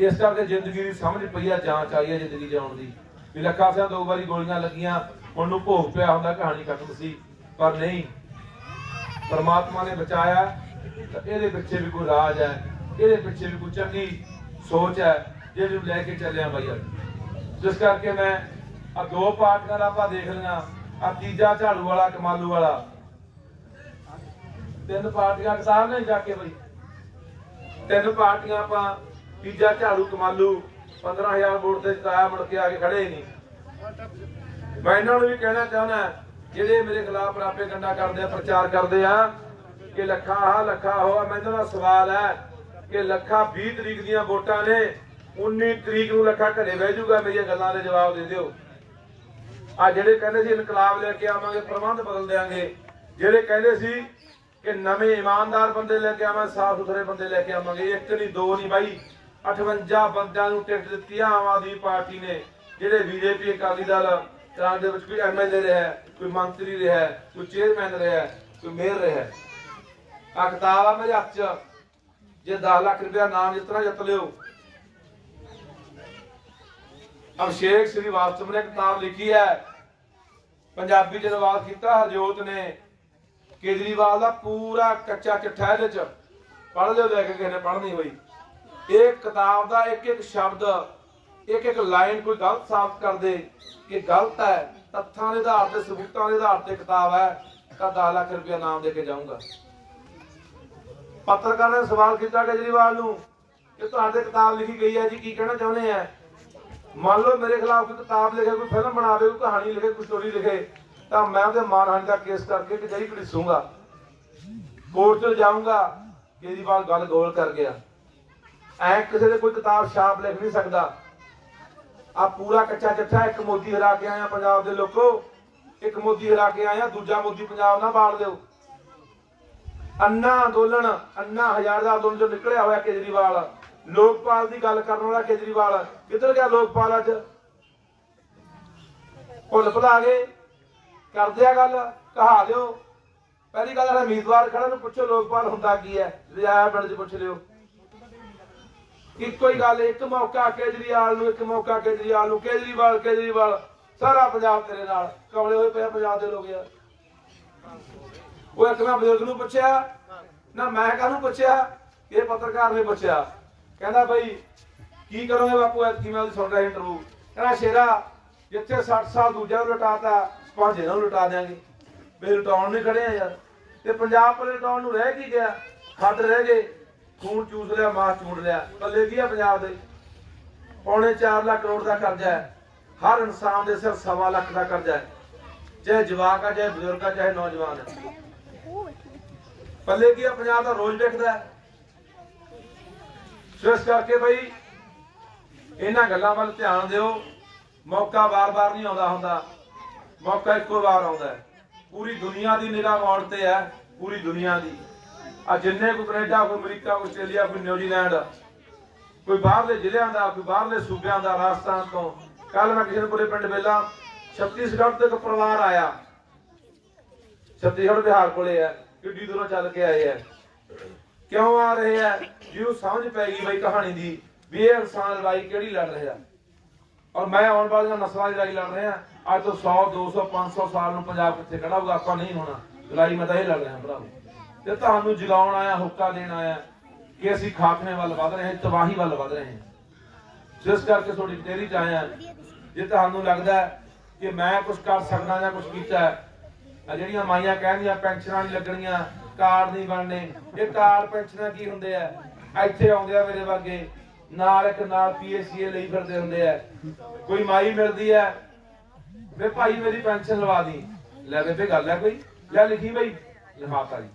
ਇਸ ਕਰਕੇ ਜ਼ਿੰਦਗੀ ਦੀ ਸਮਝ ਪਈ ਆ, ਜਾਂਚ ਆਈ ਆ ਜ਼ਿੰਦਗੀ ਜਾਣ ਦੀ। ਵੀ ਲੱਖਾ ਸਿਆਂ ਦੋ ਵਾਰੀ ਗੋਲੀਆਂ ਲੱਗੀਆਂ, ਹੁਣ ਨੂੰ ਭੋਗ ਪਿਆ ਹੁੰਦਾ, ਕਹਾਣੀ ਖਤਮ ਸੀ। ਪਰ ਨਹੀਂ, ਪਰਮਾਤਮਾ ਨੇ ਬਚਾਇਆ ਇਹਦੇ ਪਿੱਛੇ ਵੀ ਕੋਈ ਰਾਜ ਹੈ, ਇਹਦੇ ਪਿੱਛੇ ਵੀ ਕੋਈ ਚੰਗੀ ਸੋਚ ਹੈ। ਜਿਹਨੂੰ ਲੈ ਕੇ ਚੱਲਿਆ ਬਾਈ ਅੱਜ। ਜਿਸ ਕਰਕੇ ਮੈਂ ਆ ਦੋ ਪਾਰਟੀਆਂ ਆਪਾਂ ਦੇਖ ਲਿਆ ਆ ਤੀਜਾ ਝਾੜੂ ਵਾਲਾ, ਕਮਾਲੂ ਵਾਲਾ। ਤਿੰਨ ਪਾਰਟੀਆਂ ਕਿਤਾਬ ਨੇ ਜਾ ਕੇ ਬਈ। ਤਿੰਨ ਪਾਰਟੀਆਂ ਆਪਾਂ ਤੀਜਾ ਝਾੜੂ, ਕਮਾਲੂ। 15000 ਵੋਟ ਤੇ ਜਿਤਾਇਆ, ਮੁੜ ਕੇ ਆ ਕੇ ਖੜੇ ਨਹੀਂ। ਮੈਂ ਇਹਨਾਂ ਨੂੰ ਵੀ ਕਹਿਣਾ ਚਾਹੁੰਦਾ, ਜਿਹੜੇ ਮੇਰੇ ਖਿਲਾਫ ਰਾਪੇ ਗੰਡਾ ਕਰਦੇ ਆ, ਪ੍ਰਚਾਰ ਕਰਦੇ ਆ, ਕਿ ਲੱਖਾ ਆ ਲੱਖਾ ਹੋਆ ਮੈਨੂੰ ਦਾ ਸਵਾਲ ਹੈ ਕਿ ਲੱਖਾ 20 ਤਰੀਕ ਦੀਆਂ ਵੋਟਾਂ ਨੇ। 19 ਤਰੀਕ ਨੂੰ ਲੱਖਾ ਘਰੇ ਬਹਿ ਜਾਊਗਾ ਮੇਰੀਆਂ ਗੱਲਾਂ ਦੇ ਜਵਾਬ ਦੇ ਦਿਓ। ਆ ਜਿਹੜੇ ਕਹਿੰਦੇ ਸੀ ਇਨਕਲਾਬ ਲੈ ਕੇ ਆਵਾਂਗੇ, ਪ੍ਰਬੰਧ ਬਦਲ ਦੇਾਂਗੇ ਜਿਹੜੇ ਕਹਿੰਦੇ ਸੀ ਕਿ ਨਵੇਂ ਇਮਾਨਦਾਰ ਬੰਦੇ ਲੈ ਕੇ ਆਵਾਂ ਸਾਫ਼ ਸੁਥਰੇ ਬੰਦੇ ਲੈ ਕੇ ਆਵਾਂਗੇ, ਇੱਕ ਨਹੀਂ, ਦੋ ਨਹੀਂ ਬਾਈ। 58 ਬੰਦਿਆਂ ਨੂੰ ਟਿਕਟ ਦਿੱਤੀ ਆਮ ਆਦਮੀ ਪਾਰਟੀ ਨੇ। ਜਿਹੜੇ ਬੀਜੇਪੀ, ਅਕਾਲੀ ਦਲ ਕਾਂਗਰਸ ਦੇ ਵਿੱਚ ਕੋਈ ਐਮਐਲਏ ਰਿਹਾ, ਕੋਈ ਮੰਤਰੀ ਰਿਹਾ, ਕੋਈ ਚੇਅਰਮੈਨ ਰਿਹਾ, ਕੋਈ ਮੇਅਰ ਰਿਹਾ। ਆ ਕਿਤਾਬ ਆ ਮੇਰੇ ਹੱਥ 'ਚ। ਜੇ 10 ਲੱਖ ਰੁਪਇਆ ਨਾਮ ਜਿੱਤਣਾ ਜਿੱਤ ਲਿਓ ਅਭਿਸ਼ੇਕ ਸ੍ਰੀਵਾਸਤਵ ਨੇ ਕਿਤਾਬ ਲਿਖੀ ਹੈ। ਪੰਜਾਬੀ ਚ ਅਨੁਵਾਦ ਕੀਤਾ ਹਰਜੋਤ ਨੇ। ਕੇਜਰੀਵਾਲ ਦਾ ਪੂਰਾ ਕੱਚਾ ਚਿੱਠਾ ਇਹਦੇ ਚ। ਪੜ੍ਹ ਲਿਓ ਲੈ ਕੇ ਕਿਸੇ ਨੇ ਪੜ੍ਹਨੀ ਹੋਈ। ਇਹ ਕਿਤਾਬ ਦਾ ਇੱਕ ਇੱਕ ਸ਼ਬਦ, ਇੱਕ ਇੱਕ ਲਾਈਨ ਕੋਈ ਗਲਤ ਸਾਬਤ ਕਰ ਦੇ ਕਿ ਗਲਤ ਹੈ, ਤੱਥਾਂ ਦੇ ਆਧਾਰ ਤੇ, ਸਬੂਤਾਂ ਦੇ ਆਧਾਰ ਤੇ ਕਿਤਾਬ ਹੈ, ਤਾਂ 10 ਲੱਖ ਰੁਪਇਆ ਨਾਮ ਦੇ ਕੇ ਜਾਊਂਗਾ। ਪੱਤਰਕਾਰ ਨੇ ਸਵਾਲ ਕੀਤਾ ਕੇਜਰੀਵਾਲ ਨੂੰ ਕਿ ਤੁਹਾਡੇ ਕਿਤਾਬ ਲਿਖੀ ਗਈ ਹੈ ਜੀ, ਕੀ ਕਹਿਣਾ ਚਾਹੁੰਦੇ ਆ? ਮੰਨ ਲਓ ਮੇਰੇ ਖਿਲਾਫ ਕੋਈ ਕਿਤਾਬ ਲਿਖੇ, ਕੋਈ ਫਿਲਮ ਬਣਾਵੇ ਕੋਈ ਕਹਾਣੀ ਲਿਖੇ, ਕੋਈ ਸਟੋਰੀ ਲਿਖੇ, ਤਾਂ ਮੈਂ ਉਹਦੇ ਮਾਨਹਾਨੀ ਦਾ ਕੇਸ ਕਰਕੇ ਕਿ ਘੜੀਸੂੰਗਾ। ਕੋਰਟ 'ਚ ਜਾਊਂਗਾ, ਕੇਜਰੀਵਾਲ ਗੱਲ ਗੋਲ ਕਰ ਗਿਆ। ਐ ਕਿਸੇ ਦੇ ਕੋਈ ਕਿਤਾਬ ਛਾਪ ਲਿਖ ਨਹੀਂ ਸਕਦਾ। ਆ ਪੂਰਾ ਕੱਚਾ ਚੱਠਾ ਇੱਕ ਮੋਦੀ ਹਰਾ ਕੇ ਆਇਆ ਪੰਜਾਬ ਦੇ ਲੋਕੋ। ਇੱਕ ਮੋਦੀ ਹਰਾ ਕੇ ਆਇਆ, ਦੂਜਾ ਮੋਦੀ ਪੰਜਾਬ ਨਾ ਬਾੜ ਦਿਓ। ਅੰਨਾ ਅੰਦੋਲਨ, ਅੰਨਾ ਹਜ਼ਾਰ ਦਾ ਅੰਦੋਲਨ ਜੋ ਨਿਕਲਿਆ ਹੋਇਆ ਕੇਜਰੀਵਾਲ। ਲੋਕਪਾਲ ਦੀ ਗੱਲ ਕਰਨ ਵਾਲਾ ਕੇਜਰੀਵਾਲ। ਕਿੱਧਰ ਗਿਆ ਲੋਕਪਾਲ ਅੱਜ? ਭੁੱਲ ਭੁਲਾ ਗਏ। ਕਰਦੇ ਆ ਗੱਲ, ਕਹਾ ਦਿਓ। ਪਹਿਲੀ ਗੱਲ ਹੈ ਉਮੀਦਵਾਰ ਖੜਾ ਨੂੰ ਪੁੱਛੋ ਲੋਕਪਾਲ ਹੁੰਦਾ ਕੀ ਹੈ। ਰਿਆਇਆ ਪਿੰਡ 'ਚ ਪੁੱਛ ਲਿਓ। ਇੱਕੋ ਹੀ ਗੱਲ, ਇੱਕ ਮੌਕਾ ਕੇਜਰੀਵਾਲ ਨੂੰ, ਇੱਕ ਮੌਕਾ ਕੇਜਰੀਵਾਲ ਨੂੰ। ਕੇਜਰੀਵਾਲ ਕੇਜਰੀਵਾਲ, ਸਾਰਾ ਪੰਜਾਬ ਤੇਰੇ ਨਾਲ। ਕਮਲੇ ਹੋਏ ਪਿਆ ਪੰਜਾਬ ਦੇ ਲੋਕ ਯਾਰ। ਉਹ ਇੱਕ ਮੈਂ ਬਜ਼ੁਰਗ ਨੂੰ ਪੁੱਛਿਆ, ਨਾ ਮੈਂ ਕਾਹਨੂੰ ਪੁੱਛਿਆ, ਇਹ ਪੱਤਰਕਾਰ ਨੇ ਪੁੱਛਿਆ। ਕਹਿੰਦਾ ਬਈ, ਕੀ ਕਰੋਗੇ ਬਾਪੂ ਐਤਕੀ ਮੈਂ ਉਹਦੀ ਸੁਣ ਰਿਹਾ ਇੰਟਰਵਿਊ ਕਹਿੰਦਾ, ਸ਼ੇਰਾ, ਜਿੱਥੇ 60 ਸਾਲ ਦੂਜਾ ਨੂੰ ਲਟਾਤਾ ਪੰਜ ਨੂੰ ਲਟਾ ਦਿਆਂਗੇ। ਵੀ ਲਟਾਉਣ ਨਹੀਂ ਖੜੇ ਆ ਯਾਰ। ਤੇ ਪੰਜਾਬ ਕੋਲ ਲਟਾਉਣ ਨੂੰ ਰਹਿ ਕੀ ਗਿਆ? ਖੱਡ ਰਹਿ ਗਏ, ਖੂਨ ਚੂਸ ਲਿਆ, ਮਾਸ ਚੂੜ ਲਿਆ। ਪੱਲੇ ਕੀ ਆ ਪੰਜਾਬ ਦੇ? ਪੌਣੇ 4 ਲੱਖ ਕਰੋੜ ਦਾ ਕਰਜ਼ਾ ਹੈ। ਹਰ ਇਨਸਾਨ ਦੇ ਸਿਰ ਸਵਾ ਲੱਖ ਦਾ ਕਰਜ਼ਾ ਹੈ। ਚਾਹੇ ਜਵਾਕ ਆ, ਚਾਹੇ ਬਜ਼ੁਰਗ ਆ, ਚਾਹੇ ਨੌਜਵਾਨ ਹੈ ਪੱਲੇ ਕੀ ਆ, ਪੰਜਾਬ ਦਾ ਰੋਜ਼ ਵੇਖਦਾ ਹੈ। ਸੋ ਇਸ ਕਰਕੇ ਬਈ, ਇਹਨਾਂ ਗੱਲਾਂ ਵੱਲ ਧਿਆਨ ਦਿਓ। ਮੌਕਾ ਵਾਰ-ਵਾਰ ਨਹੀਂ ਆਉਂਦਾ ਹੁੰਦਾ। ਮੌਕਾ ਇੱਕੋ ਵਾਰ ਆਉਂਦਾ ਪੂਰੀ ਦੁਨੀਆ ਦੀ ਨਿਗਾਹ ਮੌੜ ਤੇ ਹੈ, ਪੂਰੀ ਦੁਨੀਆ ਦੀ। ਆ ਜਿੰਨੇ ਕੋਈ ਕੈਨੇਡਾ ਕੋਈ ਅਮਰੀਕਾ ਕੋਈ ਆਸਟ੍ਰੇਲੀਆ ਕੋਈ ਨਿਊਜ਼ੀਲੈਂਡ, ਕੋਈ ਬਾਹਰਲੇ ਜ਼ਿਲ੍ਹਿਆਂ ਦਾ, ਕੋਈ ਬਾਹਰਲੇ ਸੂਬਿਆਂ ਦਾ ਰਾਜਸਥਾਨ ਤੋਂ। ਕੱਲ ਮੈਂ ਕਿਸੇ ਕੋਲੇ ਪਿੰਡ ਵੇਲਾ, ਛੱਤੀਸਗੜ੍ਹ ਤੋਂ ਇੱਕ ਪਰਿਵਾਰ ਆਇਆ। ਛੱਤੀਸਗੜ੍ਹ ਬਿਹਾਰ ਕੋਲੇ ਹੈ, ਕਿੱਡੀ ਦੂਰੋਂ ਚੱਲ ਕੇ ਆਏ ਹੈ। ਕਿਉਂ ਆ ਰਹੇ ਆ? ਜਿਹਨੂੰ ਸਮਝ ਪੈ ਗਈ ਬਈ ਕਹਾਣੀ ਦੀ, ਵੀ ਇਹ ਇਨਸਾਨ ਲੜਾਈ ਕਿਹੜੀ ਲੜ ਰਿਹਾ? ਔਰ ਮੈਂ ਆਉਣ ਵਾਲੀਆਂ ਨਸਲਾਂ ਦੀ ਲੜਾਈ ਲੜ ਰਿਹਾ। ਅੱਜ ਤੋਂ 100 200 500 ਸਾਲ ਨੂੰ ਪੰਜਾਬ ਕਿੱਥੇ ਖੜਾ ਹੋਊਗਾ? ਆਪਾਂ ਨਹੀਂ ਹੋਣਾ। ਲੜਾਈ ਮੈਂ ਤਾਂ ਇਹ ਲੜ ਰਿਹਾ, ਭਰਾਵੋ। ਤੇ ਤੁਹਾਨੂੰ ਜਗਾਉਣ ਆਇਆ, ਹੁੱਕਾ ਦੇਣ ਆਇਆ ਕਿ ਅਸੀਂ ਖਾਤਮੇ ਵੱਲ ਵਧ ਰਹੇ ਹਾਂ ਤਬਾਹੀ ਵੱਲ ਵਧ ਰਹੇ। ਹਾਂ ਜਿਸ ਕਰਕੇ ਤੁਹਾਡੀ ਤੇਰੀ ਚ ਆਇਆ ਜੇ ਤੁਹਾਨੂੰ ਲੱਗਦਾ ਕਿ ਮੈਂ ਕੁਝ ਕਰ ਸਕਦਾ ਜਾਂ ਕੁਝ ਕੀਤਾ ਜਿਹੜੀਆਂ ਮਾਈਆਂ ਕਹਿੰਦੀਆਂ, ਪੈਨਸ਼ਨਾਂ ਨਹੀਂ ਲੱਗਣੀਆਂ ਕਾਰਡ ਨਹੀਂ ਬਣਨੇ। ਇਹ ਕਾਰਡ ਪੈਨਸ਼ਨਾਂ ਕੀ ਹੁੰਦੇ ਆ? ਇੱਥੇ ਆਉਂਦੇ ਆ ਮੇਰੇ ਵਰਗੇ ਨਾਲ ਇੱਕ ਨਾਲ ਪੀਐਸਸੀਏ ਲਈ ਫਿਰਦੇ ਹੁੰਦੇ ਆ। ਕੋਈ ਮਾਈ ਮਿਲਦੀ ਆ, ਵੇ ਭਾਈ ਮੇਰੀ ਪੈਨਸ਼ਨ ਲਵਾ ਦੀ। ਲੈ ਬੇਬੇ, ਗੱਲ ਹੈ ਕੋਈ? ਲੈ ਲਿਖੀ ਬਈ। ਲਿਖਾਤਾ ਜੀ।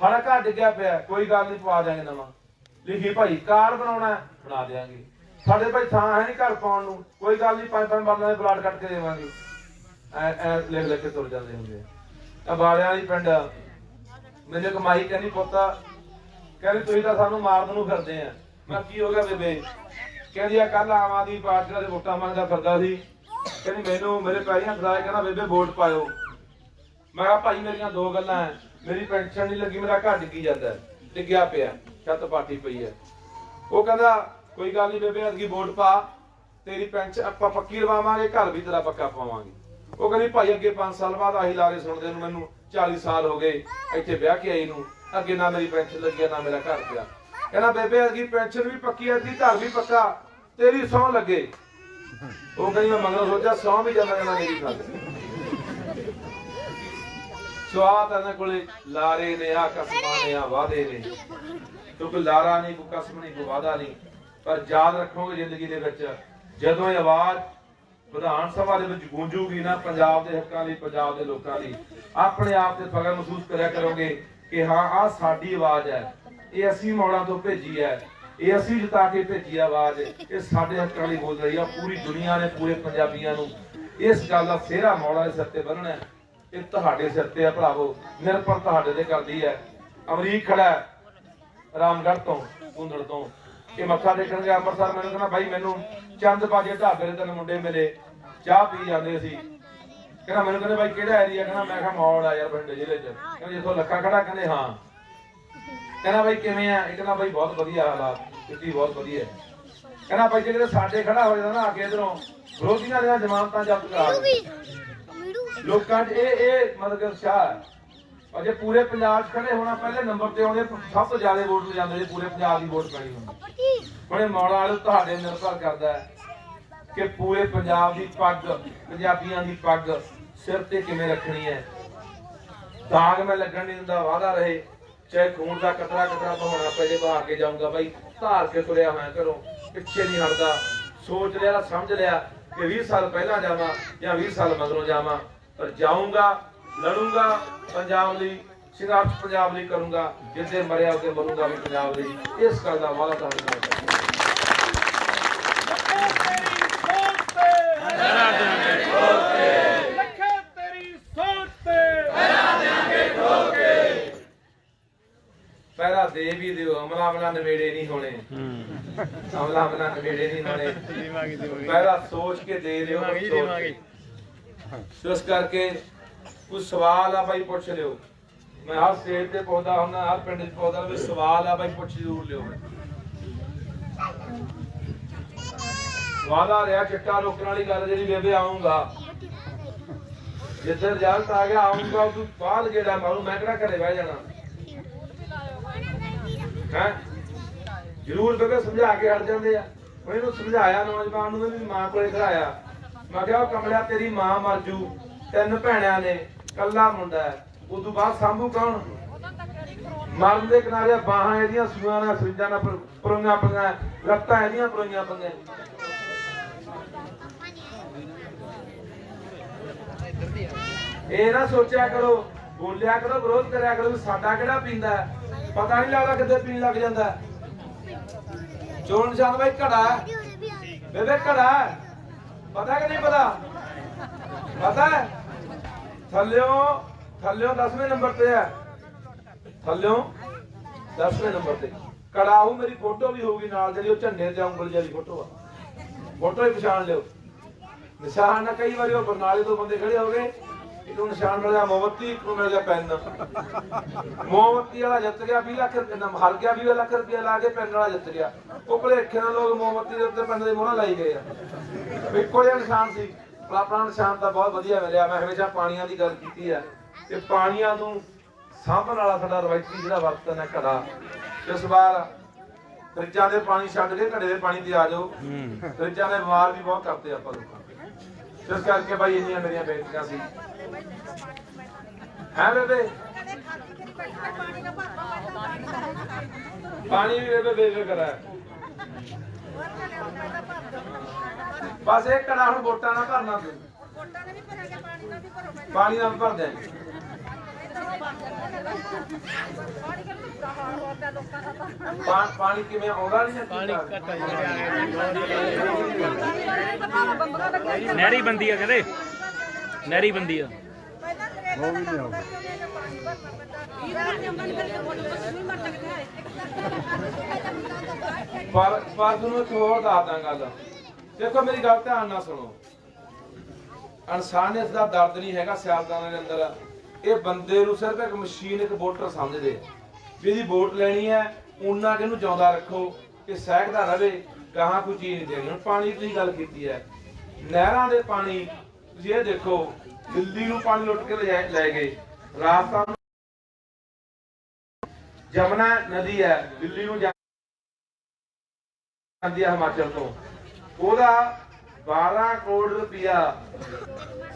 ਸਾਡਾ ਘਰ ਡਿੱਗਿਆ ਪਿਆ, ਕੋਈ ਗੱਲ ਨਹੀਂ, ਪਵਾ ਦਿਆਂਗੇ ਨਵਾਂ। ਲਿਖੀ ਭਾਈ ਕਾਰਡ ਬਣਾਉਣਾ ਬਣਾ ਦਿਆਂਗੇ। ਸਾਡੇ ਭਾਈ ਥਾਂ ਹੈ ਨਹੀਂ ਘਰ ਪਾਉਣ ਨੂੰ। ਕੋਈ ਗੱਲ ਨਹੀਂ, ਪੰਜ ਪੰਜ ਬਾਲਾਂ ਦੇ ਪਲਾਟ ਕੱਟ ਕੇ ਦੇਵਾਂਗੇ। ਐ ਐ ਲਿਖ ਲਿਖ ਕੇ ਤੁਰ ਜਾਂਦੇ ਹੁੰਦੇ ਆ। ਬਾਲਿਆਂ ਵਾਲੀ ਪਿੰਡ ਮੈਨੂੰ ਕਮਾਈ ਕਹਿੰਦੀ ਪੁੱਤਾ ਕਹਿੰਦੀ ਤੁਸੀਂ ਤਾਂ ਸਾਨੂੰ ਮਾਰਨ ਨੂੰ ਫਿਰਦੇ ਆ। ਮੈਂ ਕੀ ਹੋ ਗਿਆ ਬੇਬੇ? ਕਹਿੰਦੀ ਆ ਕੱਲ ਆਮ ਆਦਮੀ ਪਾਰਟੀ ਦੇ ਵੋਟਾਂ ਮੰਗਦਾ ਫਿਰਦਾ ਸੀ। ਕਹਿੰਦੀ ਮੈਨੂੰ ਮੇਰੇ ਪੈਰੀਆਂ ਖੜਾਏ ਕਹਿੰਦਾ ਬੇਬੇ ਵੋਟ ਪਾਇਓ। ਮੈਂ ਕਿਹਾ, ਭਾਈ ਮੇਰੀਆਂ ਦੋ ਗੱਲਾਂ ਐ। ਮੇਰੀ ਪੈਨਸ਼ਨ ਨਹੀਂ ਲੱਗੀ, ਮੇਰਾ ਘਰ ਡਿੱਗੀ ਜਾਂਦਾ ਡਿੱਗਿਆ ਪਿਆ, ਛੱਤ ਪਾਟੀ ਪਈ ਹੈ ਉਹ ਕਹਿੰਦਾ, ਕੋਈ ਗੱਲ ਨਹੀਂ ਬੇਬੇ ਅਦਗੀ ਵੋਟ ਪਾ। ਤੇਰੀ ਪੈਨਸ਼ਨ ਆਪਾਂ ਪੱਕੀ ਲਵਾਵਾਂਗੇ, ਘਰ ਵੀ ਤੇਰਾ ਪੱਕਾ ਪਾਵਾਂਗੇ। ਉਹ ਕਹਿੰਦੀ, ਭਾਈ, ਅੱਗੇ 5 ਸਾਲ ਬਾਅਦ ਆਹੀ ਲਾਰੇ ਸੁਣਦੇ ਨੂੰ ਮੈਨੂੰ 40 ਸਾਲ ਹੋ ਗਏ ਇੱਥੇ ਵਿਆਹ ਕੇ ਆਈ ਨੂੰ। ਅੱਗੇ ਨਾ ਮੇਰੀ ਪੈਨਸ਼ਨ ਲੱਗੀ ਨਾ ਮੇਰਾ ਘਰ ਪਿਆ। ਕਹਿੰਦਾ, ਬੇਬੇ ਅਦਗੀ ਪੈਨਸ਼ਨ ਵੀ ਪੱਕੀ ਹੈ ਅਦਗੀ ਘਰ ਵੀ ਪੱਕਾ। ਤੇਰੀ ਸੌਂ ਲੱਗੇ। ਉਹ ਕਹਿੰਦੀ, ਮੈਂ ਮਗਰੋਂ ਸੋਚਿਆ ਸੌਂ ਵੀ ਜਾਂਦਾ ਕਹਿੰਦਾ ਮੇਰੀ ਗੱਲ ਸਵਾਤ ਇਹਨਾਂ ਕੋਲੇ ਲਾਰੇ ਨੇ ਆ ਕਸਮਾਂ ਨੇ ਆ ਵਾਦੇ ਨੇ। ਕਿਉਂਕਿ ਲਾਰਾ ਨਹੀਂ ਕੋਈ ਕਸਮ ਨਹੀਂ ਕੋਈ ਵਾਦਾ ਨਹੀਂ। ਪਰ ਯਾਦ ਰੱਖੋਗੇ ਜ਼ਿੰਦਗੀ ਦੇ ਵਿੱਚ, ਜਦੋਂ ਇਹ ਆਵਾਜ਼ ਵਿਧਾਨ ਸਭਾ ਦੇ ਵਿੱਚ ਗੂੰਜੂਗੀ ਨਾ ਪੰਜਾਬ ਦੇ ਹੱਕਾਂ ਲਈ, ਪੰਜਾਬ ਦੇ ਲੋਕਾਂ ਲਈ। ਆਪਣੇ ਆਪ ਤੇ ਫਖਰ ਮਹਿਸੂਸ ਕਰਿਆ ਕਰੋਗੇ ਕਿ ਹਾਂ, ਆਹ ਸਾਡੀ ਆਵਾਜ਼ ਹੈ। ਇਹ ਅਸੀਂ ਮੌੜਾਂ ਤੋਂ ਭੇਜੀ ਹੈ। ਇਹ ਅਸੀਂ ਜਿਤਾ ਕੇ ਭੇਜੀ ਆਵਾਜ਼। ਇਹ ਸਾਡੇ ਹੱਕਾਂ ਲਈ ਬੋਲ ਰਹੀ ਆ, ਪੂਰੀ ਦੁਨੀਆ ਨੇ, ਪੂਰੇ ਪੰਜਾਬੀਆਂ ਨੂੰ। ਇਸ ਗੱਲ ਦਾ ਸਿਹਰਾ ਮੌੜਾਂ ਦੇ ਸਿਰ ਤੇ ਬੰਨਣਾ ਇਹ ਤੁਹਾਡੇ ਸਿਰ ਤੇ ਹੈ ਭਰਾਵੋ। ਨਿਰਭਰ ਤੁਹਾਡੇ ਤੇ ਕਰਦੀ ਹੈ। ਅਮਰੀਕ ਖੜਾ ਹੈ ਰਾਮਗੜ੍ਹ ਤੋਂ, ਗੁੰਦੜ ਤੋਂ। ਇਹ ਮੱਥਾ ਟੇਕਣ ਗਿਆ ਅੰਮ੍ਰਿਤਸਰ। ਮੈਨੂੰ ਕਹਿੰਦਾ, ਬਾਈ, ਮੈਨੂੰ ਚੰਦ ਬਾਜੇ ਢਾਬੇ ਦੇ ਤਿੰਨ ਮੁੰਡੇ ਮਿਲੇ, ਚਾਹ ਪੀ ਜਾਂਦੇ ਸੀ। ਕਹਿੰਦਾ ਮੈਨੂੰ ਕਹਿੰਦੇ ਬਾਈ ਕਿਹੜਾ ਏਰੀਆ ਕਹਿੰਦਾ ਮੈਂ ਕਿਹਾ ਮੌੜ ਆ ਯਾਰ ਬਠਿੰਡੇ ਜ਼ਿਲ੍ਹੇ 'ਚ। ਕਹਿੰਦਾ ਜਿੱਥੋਂ ਲੱਖਾ ਖੜਾ ਕਹਿੰਦੇ ਹਾਂ। ਕਹਿੰਦਾ ਬਾਈ ਕਿਵੇਂ ਆ? ਇਹ ਕਹਿੰਦਾ ਬਾਈ ਬਹੁਤ ਵਧੀਆ ਹਾਲਾਤ ਕਿੱਤੀ ਬਹੁਤ ਵਧੀਆ ਕਹਿੰਦਾ ਬਾਈ ਜੇ ਕਿਤੇ ਸਾਡੇ ਖੜਾ ਹੋ ਜਾਂਦਾ ਨਾ ਆ ਇਧਰੋਂ, ਵਿਰੋਧੀਆਂ ਦੀਆਂ ਜ਼ਮਾਨਤਾਂ ਜ਼ਬਤ ਕਰਾ ਦੇ ਲੋਕਾਂ 'ਚ ਇਹ ਇਹ ਮਤਲਬ ਸ਼ਾਹ ਉਤਸ਼ਾਹ ਜੇ ਪੂਰੇ ਪੰਜਾਬ 'ਚ ਖੜੇ ਹੋਣਾ, ਪਹਿਲੇ ਨੰਬਰ ਤੇ ਆਉਂਦੇ, ਸਭ ਤੋਂ ਜ਼ਿਆਦਾ ਵੋਟ ਲੈ ਜਾਂਦੇ ਪੂਰੇ ਪੰਜਾਬ ਦੀ ਵੋਟ ਪੈਣੀ ਹੁੰਦੀ। ਹੁਣ ਇਹ ਵਾਲੇ ਤੁਹਾਡੇ ਨਿਰਭਰ ਕਰਦਾ ਹੈ। ਕਿ ਪੂਰੇ ਪੰਜਾਬ ਦੀ ਪੱਗ, ਪੰਜਾਬੀਆਂ ਦੀ ਪੱਗ ਸਿਰ ਤੇ ਕਿਵੇਂ ਰੱਖਣੀ ਹੈ? ਦਾਗ ਮੈਂ ਲੱਗਣ ਨਹੀਂ ਦਿੰਦਾ ਵਾਦਾ ਰਹੇ। ਚਾਹੇ ਖੂਨ ਦਾ ਕਤਰਾ ਕਤਰਾ ਬਹਾਉਣਾ ਪੈ ਜੇ ਕੇ ਜਾਊਂਗਾ ਬਾਈ। ਧਾਰ ਕੇ ਤੁਰਿਆ ਹੋਇਆ ਘਰੋਂ, ਪਿੱਛੇ ਨਹੀਂ ਹਟਦਾ। ਸੋਚ ਲਿਆ, ਸਮਝ ਲਿਆ ਕਿ 20 ਸਾਲ ਪਹਿਲਾਂ ਜਾਵਾਂ ਜਾਂ 20 ਸਾਲ ਮਗਰੋਂ ਜਾਵਾਂ। ਪਰ ਜਾਊਂਗਾ, ਲੜੂੰਗਾ, ਪੰਜਾਬ ਲਈ ਸੰਘਰਸ਼ ਪੰਜਾਬ ਲਈ ਕਰੂੰਗਾ, ਜਿੱਦੇ ਮਰਿਆ ਉਹਦੇ ਮਰੂੰਗਾ ਵੀ ਪੰਜਾਬ ਲਈ ਇਸ ਗੱਲ ਦਾ ਵਾਅਦਾ ਤੁਹਾਡੇ ਕਰਦਾ ਲੱਖੇ ਤੇਰੀ ਸੋਚ ਤੇ ਦੇ ਵੀ ਦਿਓ ਅਮਲਾ ਅਮਲਾ ਨਵੇੜੇ ਨਹੀਂ ਹੋਣੇ। ਅਮਲਾ ਅਮਲਾ ਨਵੇੜੇ ਨਹੀਂ ਹੋਣੇ। ਪਹਿਰਾ ਸੋਚ ਕੇ ਦੇ ਦਿਓ ਇਸ ਕਰਕੇ ਕੋਈ ਸਵਾਲ ਆ ਬਾਈ ਪੁੱਛ ਲਿਓ। ਮੈਂ ਹਰ ਸਟੇਜ ਤੇ ਪਹੁੰਚਦਾ ਹੁੰਦਾ ਹਰ ਪਿੰਡ 'ਚ ਪਹੁੰਚਦਾ ਵੀ ਸਵਾਲ ਆ ਬਾਈ ਪੁੱਛ ਜ਼ਰੂਰ ਲਿਓ। ਵਾਦਾ ਰਿਹਾ ਚਿੱਟਾ ਰੋਕਣ ਵਾਲੀ ਗੱਲ ਜਿਹੜੀ ਬੇਬੇ ਆਉਂਗਾ ਜਿੱਥੇ ਰਿਜ਼ਲਟ ਆ ਗਿਆ ਆਉਂਗਾ ਤੂੰ ਬਾਅਦ ਜਿਹੜਾ ਮਾਰੂ ਮੈਂ ਕਿਹੜਾ ਘਰੇ ਬਹਿ ਜਾਣਾ? ਹੈ? ਜ਼ਰੂਰ ਬੇਬੇ ਸਮਝਾ ਕੇ ਹਟ ਜਾਂਦੇ ਆ। ਮੈਂ ਇਹਨੂੰ ਸਮਝਾਇਆ, ਨੌਜਵਾਨ ਨੂੰ ਵੀ ਮਾਂ ਕੋਲੇ ਖੜਾਇਆ। ਮੈਂ ਕਿਹਾ, ਉਹ ਕਮਲਿਆ, ਤੇਰੀ ਮਾਂ ਮਰ ਜੂ। ਤਿੰਨ ਭੈਣਾਂ ਨੇ ਕੱਲਾ ਮੁੰਡਾ ਹੈ। ਉਦੋਂ ਬਾਅਦ ਸਾਂਭੂ ਕੌਣ? ਮਰਨ ਦੇ ਕਿਨਾਰੇ ਬਾਹਾਂ ਇਹਦੀਆਂ ਸੂਆਂ ਨਾਲ, ਸਰਿੰਜਾਂ ਨਾਲ ਪਰੋਈਆਂ ਪਈਆਂ ਲੱਤਾਂ ਇਹਦੀਆਂ ਪਰੋਈਆਂ ਪਈਆਂ ਇਹ ਨਾ ਸੋਚਿਆ ਕਰੋ, ਬੋਲਿਆ ਕਰੋ, ਵਿਰੋਧ ਕਰਿਆ ਕਰੋ ਵੀ ਸਾਡਾ ਕਿਹੜਾ ਪੀਂਦਾ ਹੈ। ਪਤਾ ਨਹੀਂ ਲੱਗਦਾ ਕਿੱਥੇ ਪੀਣ ਲੱਗ ਜਾਂਦਾ। ਚੋਣ ਨਿਸ਼ਾਨ ਬਾਈ ਘੜਾ ਬੇਬੇ ਘੜਾ ਪਤਾ ਕਿ ਨਹੀਂ ਪਤਾ? ਪਤਾ ਹੈ? ਥੱਲਿਓ ਥੱਲਿਓ 10ਵੇਂ ਨੰਬਰ ਤੇ ਹੈ। ਥੱਲਿਓ 10ਵੇਂ ਨੰਬਰ ਤੇ। ਕੜਾ ਉਹ ਮੇਰੀ ਫੋਟੋ ਵੀ ਹੋਊਗੀ ਨਾਲ ਜਿਹੜੀ ਉਹ ਝੰਡੇ ਤੇ ਉਂਗਲ ਜਿਹੀ ਫੋਟੋ ਆ। ਫੋਟੋ ਹੀ ਪਛਾਣ ਲਿਓ। ਨਿਸ਼ਾਨ ਨਾ ਕਈ ਵਾਰੀ ਉਹ ਬਰਨਾਲੇ ਤੋਂ ਬੰਦੇ ਖੜੇ ਹੋ ਗਏ। ਇੱਕ ਨੂੰ ਨਿਸ਼ਾਨ ਮਿਲ ਗਿਆ ਮੋਮਬੱਤੀ ਇੱਕ ਨੂੰ ਮਿਲ ਗਿਆ ਪੈਨ। ਮੋਮਬੱਤੀ ਵਾਲਾ ਜਿੱਤ ਗਿਆ 20 ਲੱਖ ਰੁਪਏ ਨਾਲ ਹਾਰ ਗਿਆ 20 ਲੱਖ ਰੁਪਏ ਲਾ ਕੇ ਪੈਨ ਵਾਲਾ ਜਿੱਤ ਗਿਆ। ਉਹ ਭਲੇਖੇ ਨਾਲ ਲੋਕ ਮੋਮਬੱਤੀ ਦੇ ਉੱਤੇ ਪੈਨ ਦੇ ਮੋਹਰਾਂ ਲਾਈ ਗਏ ਆ। ਇੱਕੋ ਜਿਹਾ ਨਿਸ਼ਾਨ ਸੀ। ਆਪਣਾ ਨਿਸ਼ਾਨ ਤਾਂ ਬਹੁਤ ਵਧੀਆ ਮਿਲਿਆ। ਮੈਂ ਹਮੇਸ਼ਾ ਪਾਣੀਆਂ ਦੀ ਗੱਲ ਕੀਤੀ ਹੈ ਤੇ ਪਾਣੀਆਂ ਨੂੰ ਸਾਂਭਣ ਵਾਲਾ ਸਾਡਾ ਰਵਾਇਤੀ ਜਿਹੜਾ ਵਰਤਨ ਹੈ ਘੜਾ ਇਸ ਵਾਰ ਫਰਿੱਜਾਂ ਦੇ ਪਾਣੀ ਛੱਡ ਕੇ ਘੜੇ ਦੇ ਪਾਣੀ ਤੇ ਆ ਜਾਓ ਫਰਿੱਜਾਂ ਦੇ ਬਿਮਾਰ ਵੀ ਬਹੁਤ ਕਰਦੇ ਆਪਾਂ ਲੋਕਾਂ। ਇਸ ਕਰਕੇ ਭਾਈ ਇੰਨੀਆਂ ਮੇਰੀਆਂ ਬੇਨਤੀਆਂ ਸੀ। ਹੈ ਬੇਬੇ ਪਾਣੀ ਵੀ ਬੇਬੇ ਬੇਬੇ ਕਰਾ। ਬਸ ਇਹ ਕੜਾ ਹੁਣ ਵੋਟਾਂ ਨਾਲ ਭਰਨਾ ਤੂੰ ਪਾਣੀ ਨਾਲ ਭਰ ਦੇ ਪਾ- ਪਾਣੀ ਕਿਵੇਂ ਆਉਂਦਾ ਨਹੀਂ ਪਾਣੀ ਨਹਿਰੀ ਬੰਦੀ ਆ ਕਹਦੇ ਨਹਿਰੀ ਬੰਦੀ ਆ। ਪਰ ਪਰ ਤੁਹਾਨੂੰ ਇੱਕ ਹੋਰ ਦੱਸਦਾ ਗੱਲ। ਦੇਖੋ, ਮੇਰੀ ਗੱਲ ਧਿਆਨ ਨਾਲ ਸੁਣੋ। ਇਨਸਾਨੀਅਤ ਦਾ ਦਰਦ ਨਹੀਂ ਹੈਗਾ ਸਿਆਸਤਾਂ ਦੇ ਅੰਦਰ। ਇਹ ਬੰਦੇ ਨੂੰ ਸਿਰਫ ਇੱਕ ਮਸ਼ੀਨ, ਇੱਕ ਵੋਟਰ ਸਮਝਦੇ। ਵੀ ਇਹਦੀ ਵੋਟ ਲੈਣੀ ਹੈ, ਉਹਨਾਂ ਕਿ ਇਹਨੂੰ ਜਿਉਂਦਾ ਰੱਖੋ, ਕਿ ਸਹਿਕਦਾ ਰਵੇ, ਗਾਹਾਂ ਕੋਈ ਚੀਜ਼ ਨਹੀਂ ਦੇਣੀ। ਹੁਣ ਪਾਣੀ ਦੀ ਗੱਲ ਕੀਤੀ ਹੈ। ਨਹਿਰਾਂ ਦੇ ਪਾਣੀ ਤੁਸੀਂ ਇਹ ਦੇਖੋ, ਦਿੱਲੀ ਨੂੰ ਪਾਣੀ ਲੁੱਟ ਕੇ ਲੈ ਗਏ। ਰਾਜਸਥਾਨ ਜਮਨਾ ਨਦੀ ਹੈ, ਦਿੱਲੀ ਨੂੰ ਜਾਂਦੀ ਹੈ ਹਿਮਾਚਲ ਤੋਂ। ਉਹਦਾ 12 ਕਰੋੜ ਰੁਪਇਆ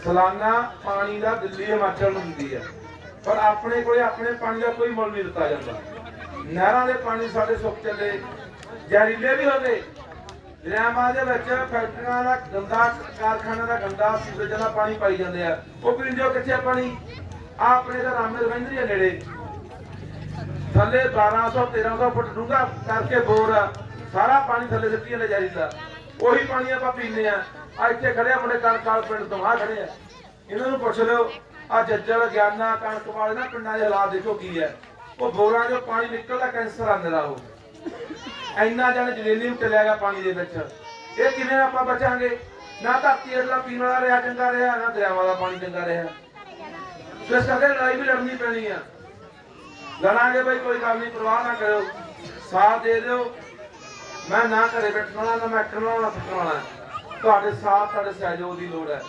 ਸਾਲਾਨਾ ਪਾਣੀ ਦਾ ਦਿੱਲੀ ਹਿਮਾਚਲ ਨੂੰ ਦਿੰਦੀ ਹੈ। ਪਰ ਆਪਣੇ ਕੋਲੇ ਆਪਣੇ ਪਾਣੀ ਦਾ ਕੋਈ ਮੁੱਲ ਨਹੀਂ ਦਿੱਤਾ ਜਾਂਦਾ। ਨਹਿਰਾਂ ਦੇ ਪਾਣੀ ਸਾਡੇ ਸੁੱਕ ਚੱਲੇ, ਜ਼ਹਿਰੀਲੇ ਵੀ ਹੋ ਗਏ। ਦਰਿਆਵਾਂ ਦੇ ਵਿੱਚ ਫੈਕਟਰੀਆਂ ਦਾ ਗੰਦਾ, ਕਾਰਖਾਨਿਆਂ ਦਾ ਗੰਦਾ ਸੀਵਰੇਜ ਦਾ ਪਾਣੀ ਪਾਈ ਜਾਂਦੇ ਆ। ਉਹ ਪੀਂਦੇ ਕਿੱਥੇ ਆ ਪਾਣੀ? ਆਹ ਆਪਣੇ ਦਾ ਰਾਮੇ ਰਵਿੰਦਰੀ ਨੇੜੇ। ਥੱਲੇ 1200 1300 ਫੁੱਟ ਡੂੰਘਾ ਕਰਕੇ ਬੋਰ ਆ। ਸਾਰਾ ਪਾਣੀ ਥੱਲੇ ਸਿੱਟੀ ਲੈ ਜ਼ਹਿਰੀਲਾ ਉਹੀ ਪਾਣੀ ਆਪਾਂ ਪੀਂਦੇ ਆ। ਆ ਇੱਥੇ ਖੜੇ ਆ ਮੁੰਡੇ ਕਣਕਾਲ ਪਿੰਡ ਤੋਂ ਆ ਖੜੇ ਆ। ਇਹਨਾਂ ਨੂੰ ਪੁੱਛ ਲਿਓ ਆ ਜੱਜਲ, ਗਿਆਨਾ, ਕਣਕ ਵਾਲੇ ਨਾ ਪਿੰਡਾਂ ਦੇ ਹਾਲਾਤ ਦੇਖੋ ਕੀ ਹੈ ਉਹ ਬੋਰਾਂ 'ਚੋਂ ਪਾਣੀ ਨਿਕਲਦਾ, ਕੈਂਸਰ ਆਂਦਾ ਉਹ। ਇੰਨਾ ਜਣ ਜਲੇਲੀ ਨੂੰ ਚਲਿਆ ਗਿਆ ਪਾਣੀ ਦੇ ਵਿੱਚ। ਇਹ ਕਿਵੇਂ ਆਪਾਂ ਬਚਾਂਗੇ? ਨਾ ਧਰਤੀ ਅਗਲਾ ਪੀਣ ਵਾਲਾ ਰਿਹਾ, ਚੰਗਾ ਰਿਹਾ, ਨਾ ਦਰਿਆਵਾਂ ਦਾ ਪਾਣੀ ਚੰਗਾ ਰਿਹਾ। ਸੋ ਇਸ ਕਰਕੇ ਲੜਾਈ ਵੀ ਲੜਨੀ ਪੈਣੀ ਆ। ਲੜਾਂਗੇ ਬਈ, ਕੋਈ ਗੱਲ ਨਹੀਂ, ਪਰਵਾਹ ਨਾ ਕਰੋ ਸਾਥ ਦੇ ਦਿਓ। ਮੈਂ ਨਾ ਘਰੇ ਬੈਠਣ ਵਾਲਾ, ਨਾ ਮੈਂ ਅੱਖਣ ਵਾਲਾ ਨਾ ਥੱਕਣ ਵਾਲਾ। ਤੁਹਾਡੇ ਸਾਥ, ਤੁਹਾਡੇ ਸਹਿਯੋਗ ਦੀ ਲੋੜ ਹੈ।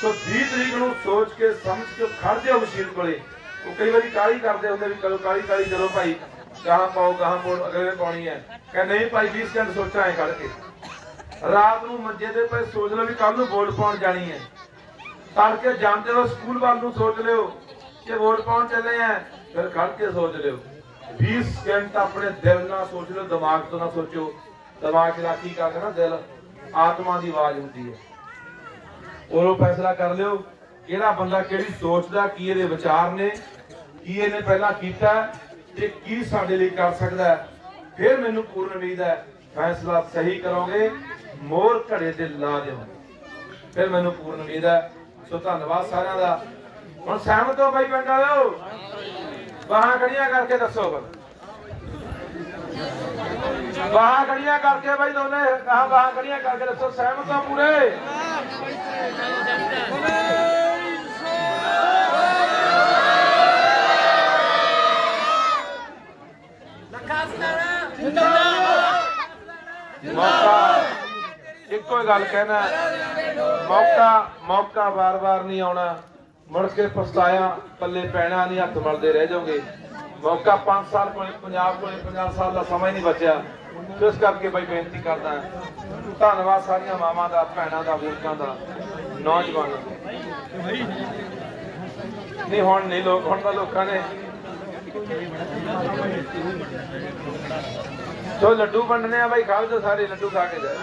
ਸੋ 20 ਤਰੀਕ ਨੂੰ ਸੋਚ ਕੇ, ਸਮਝ ਕੇ, ਖੜ ਜਾਓ ਮਸ਼ੀਨ ਕੋਲੇ। ਉਹ ਕਈ ਵਾਰੀ ਕਾਲੀ ਕਰਦੇ ਹੁੰਦੇ ਵੀ ਕਦੋਂ ਕਾਲੀ ਕਾਲੀ ਚਲੋ ਭਾਈ। ਗਾਹਾਂ ਪਾਓ, ਗਾਹਾਂ ਮੋੜ ਅਗਲੇ ਪਾਉਣੀ ਹੈ। ਕਹਿੰਦੇ ਨਹੀਂ ਭਾਈ 20 ਸਕਿੰਟ ਸੋਚਾਂ ਐ ਖੜ ਕੇ ਰਾਤ ਨੂੰ ਮੰਜੇ ਦੇ ਪਏ ਸੋਚ ਲਓ ਵੀ ਕੱਲ ਨੂੰ ਵੋਟ ਪਾਉਣ ਜਾਣੀ ਹੈ। ਤੜਕੇ ਜਾਂਦੇ ਹੋ, ਸਕੂਲ ਵੱਲ ਨੂੰ ਸੋਚ ਲਿਓ ਕਿ ਵੋਟ ਪਾਉਣ ਚੱਲੇ ਆ ਫਿਰ ਖੜ ਕੇ ਸੋਚ ਲਿਓ। 20 ਸਕਿੰਟ ਆਪਣੇ ਦਿਲ ਨਾਲ ਸੋਚ ਲਿਓ, ਦਿਮਾਗ ਤੋਂ ਨਾ ਸੋਚੋ। ਦਿਮਾਗ ਦਾ ਕੀ ਕਰਦਾ ਨਾ, ਦਿਲ ਆਤਮਾ ਦੀ ਆਵਾਜ਼ ਹੁੰਦੀ ਹੈ। ਉਦੋਂ ਫੈਸਲਾ ਕਰ ਲਿਓ, ਕਿਹੜਾ ਬੰਦਾ ਕਿਹੜੀ ਸੋਚਦਾ ਕੀ ਇਹਦੇ ਵਿਚਾਰ ਨੇ, ਕੀ ਇਹਨੇ ਪਹਿਲਾਂ ਕੀਤਾ ਤੇ ਕੀ ਸਾਡੇ ਲਈ ਕਰ ਸਕਦਾ ਫਿਰ ਮੈਨੂੰ ਪੂਰਨ ਉਮੀਦ ਹੈ, ਫੈਸਲਾ ਸਹੀ ਕਰੋਗੇ, ਮੋਰ ਘੜੇ ਤੇ ਲਾ ਦਿਓ ਫਿਰ ਮੈਨੂੰ ਪੂਰਨ ਉਮੀਦ ਹੈ, ਸੋ ਧੰਨਵਾਦ ਸਾਰਿਆਂ ਦਾ। ਹੁਣ ਸਹਿਮਤ ਹੋ ਬਾਈ ਪਿੰਡ ਵਾਲਿਓ? ਬਾਹਾਂ ਖੜੀਆਂ ਕਰਕੇ ਦੱਸੋ ਬਸ। ਬਾਹਾਂ ਖੜੀਆਂ ਕਰਕੇ ਬਾਈ ਦੋਨੇ ਬਾਹਾਂ ਖੜੀਆਂ ਕਰਕੇ ਦੱਸੋ, ਸਹਿਮਤ ਹੋ ਪੂਰੇ ਮੌਕਾ ਇੱਕੋ ਹੀ ਗੱਲ ਕਹਿਣਾ? ਮੌਕਾ ਮੌਕਾ ਵਾਰ-ਵਾਰ ਨਹੀਂ ਆਉਣਾ। ਮੁੜ ਕੇ ਪਛਤਾਇਆ, ਪੱਲੇ ਪੈਣਾ ਨਹੀਂ, ਹੱਥ ਮਲਦੇ ਰਹਿ ਜਾਓਗੇ। ਮੌਕਾ 5 ਸਾਲ ਕੋਲੇ ਪੰਜਾਬ ਕੋਲੇ 50 ਸਾਲ ਦਾ ਸਮਾਂ ਹੀ ਨਹੀਂ ਬਚਿਆ। ਇਸ ਕਰਕੇ ਬਈ ਬੇਨਤੀ ਕਰਦਾ ਧੰਨਵਾਦ ਸਾਰੀਆਂ ਮਾਵਾਂ ਦਾ, ਭੈਣਾਂ ਦਾ, ਬਜ਼ੁਰਗਾਂ ਦਾ, ਨੌਜਵਾਨਾਂ ਦਾ। ਨਹੀਂ, ਹੁਣ ਨਹੀਂ ਲੋਕ ਹੁਣ ਤਾਂ ਲੋਕਾਂ ਨੇ ਸੋ ਲੱਡੂ ਵੰਡਨੇ ਆ ਬਾਈ ਖਾਓ ਜੋ ਸਾਰੇ ਲੱਡੂ ਖਾ ਕੇ ਜਾਓ।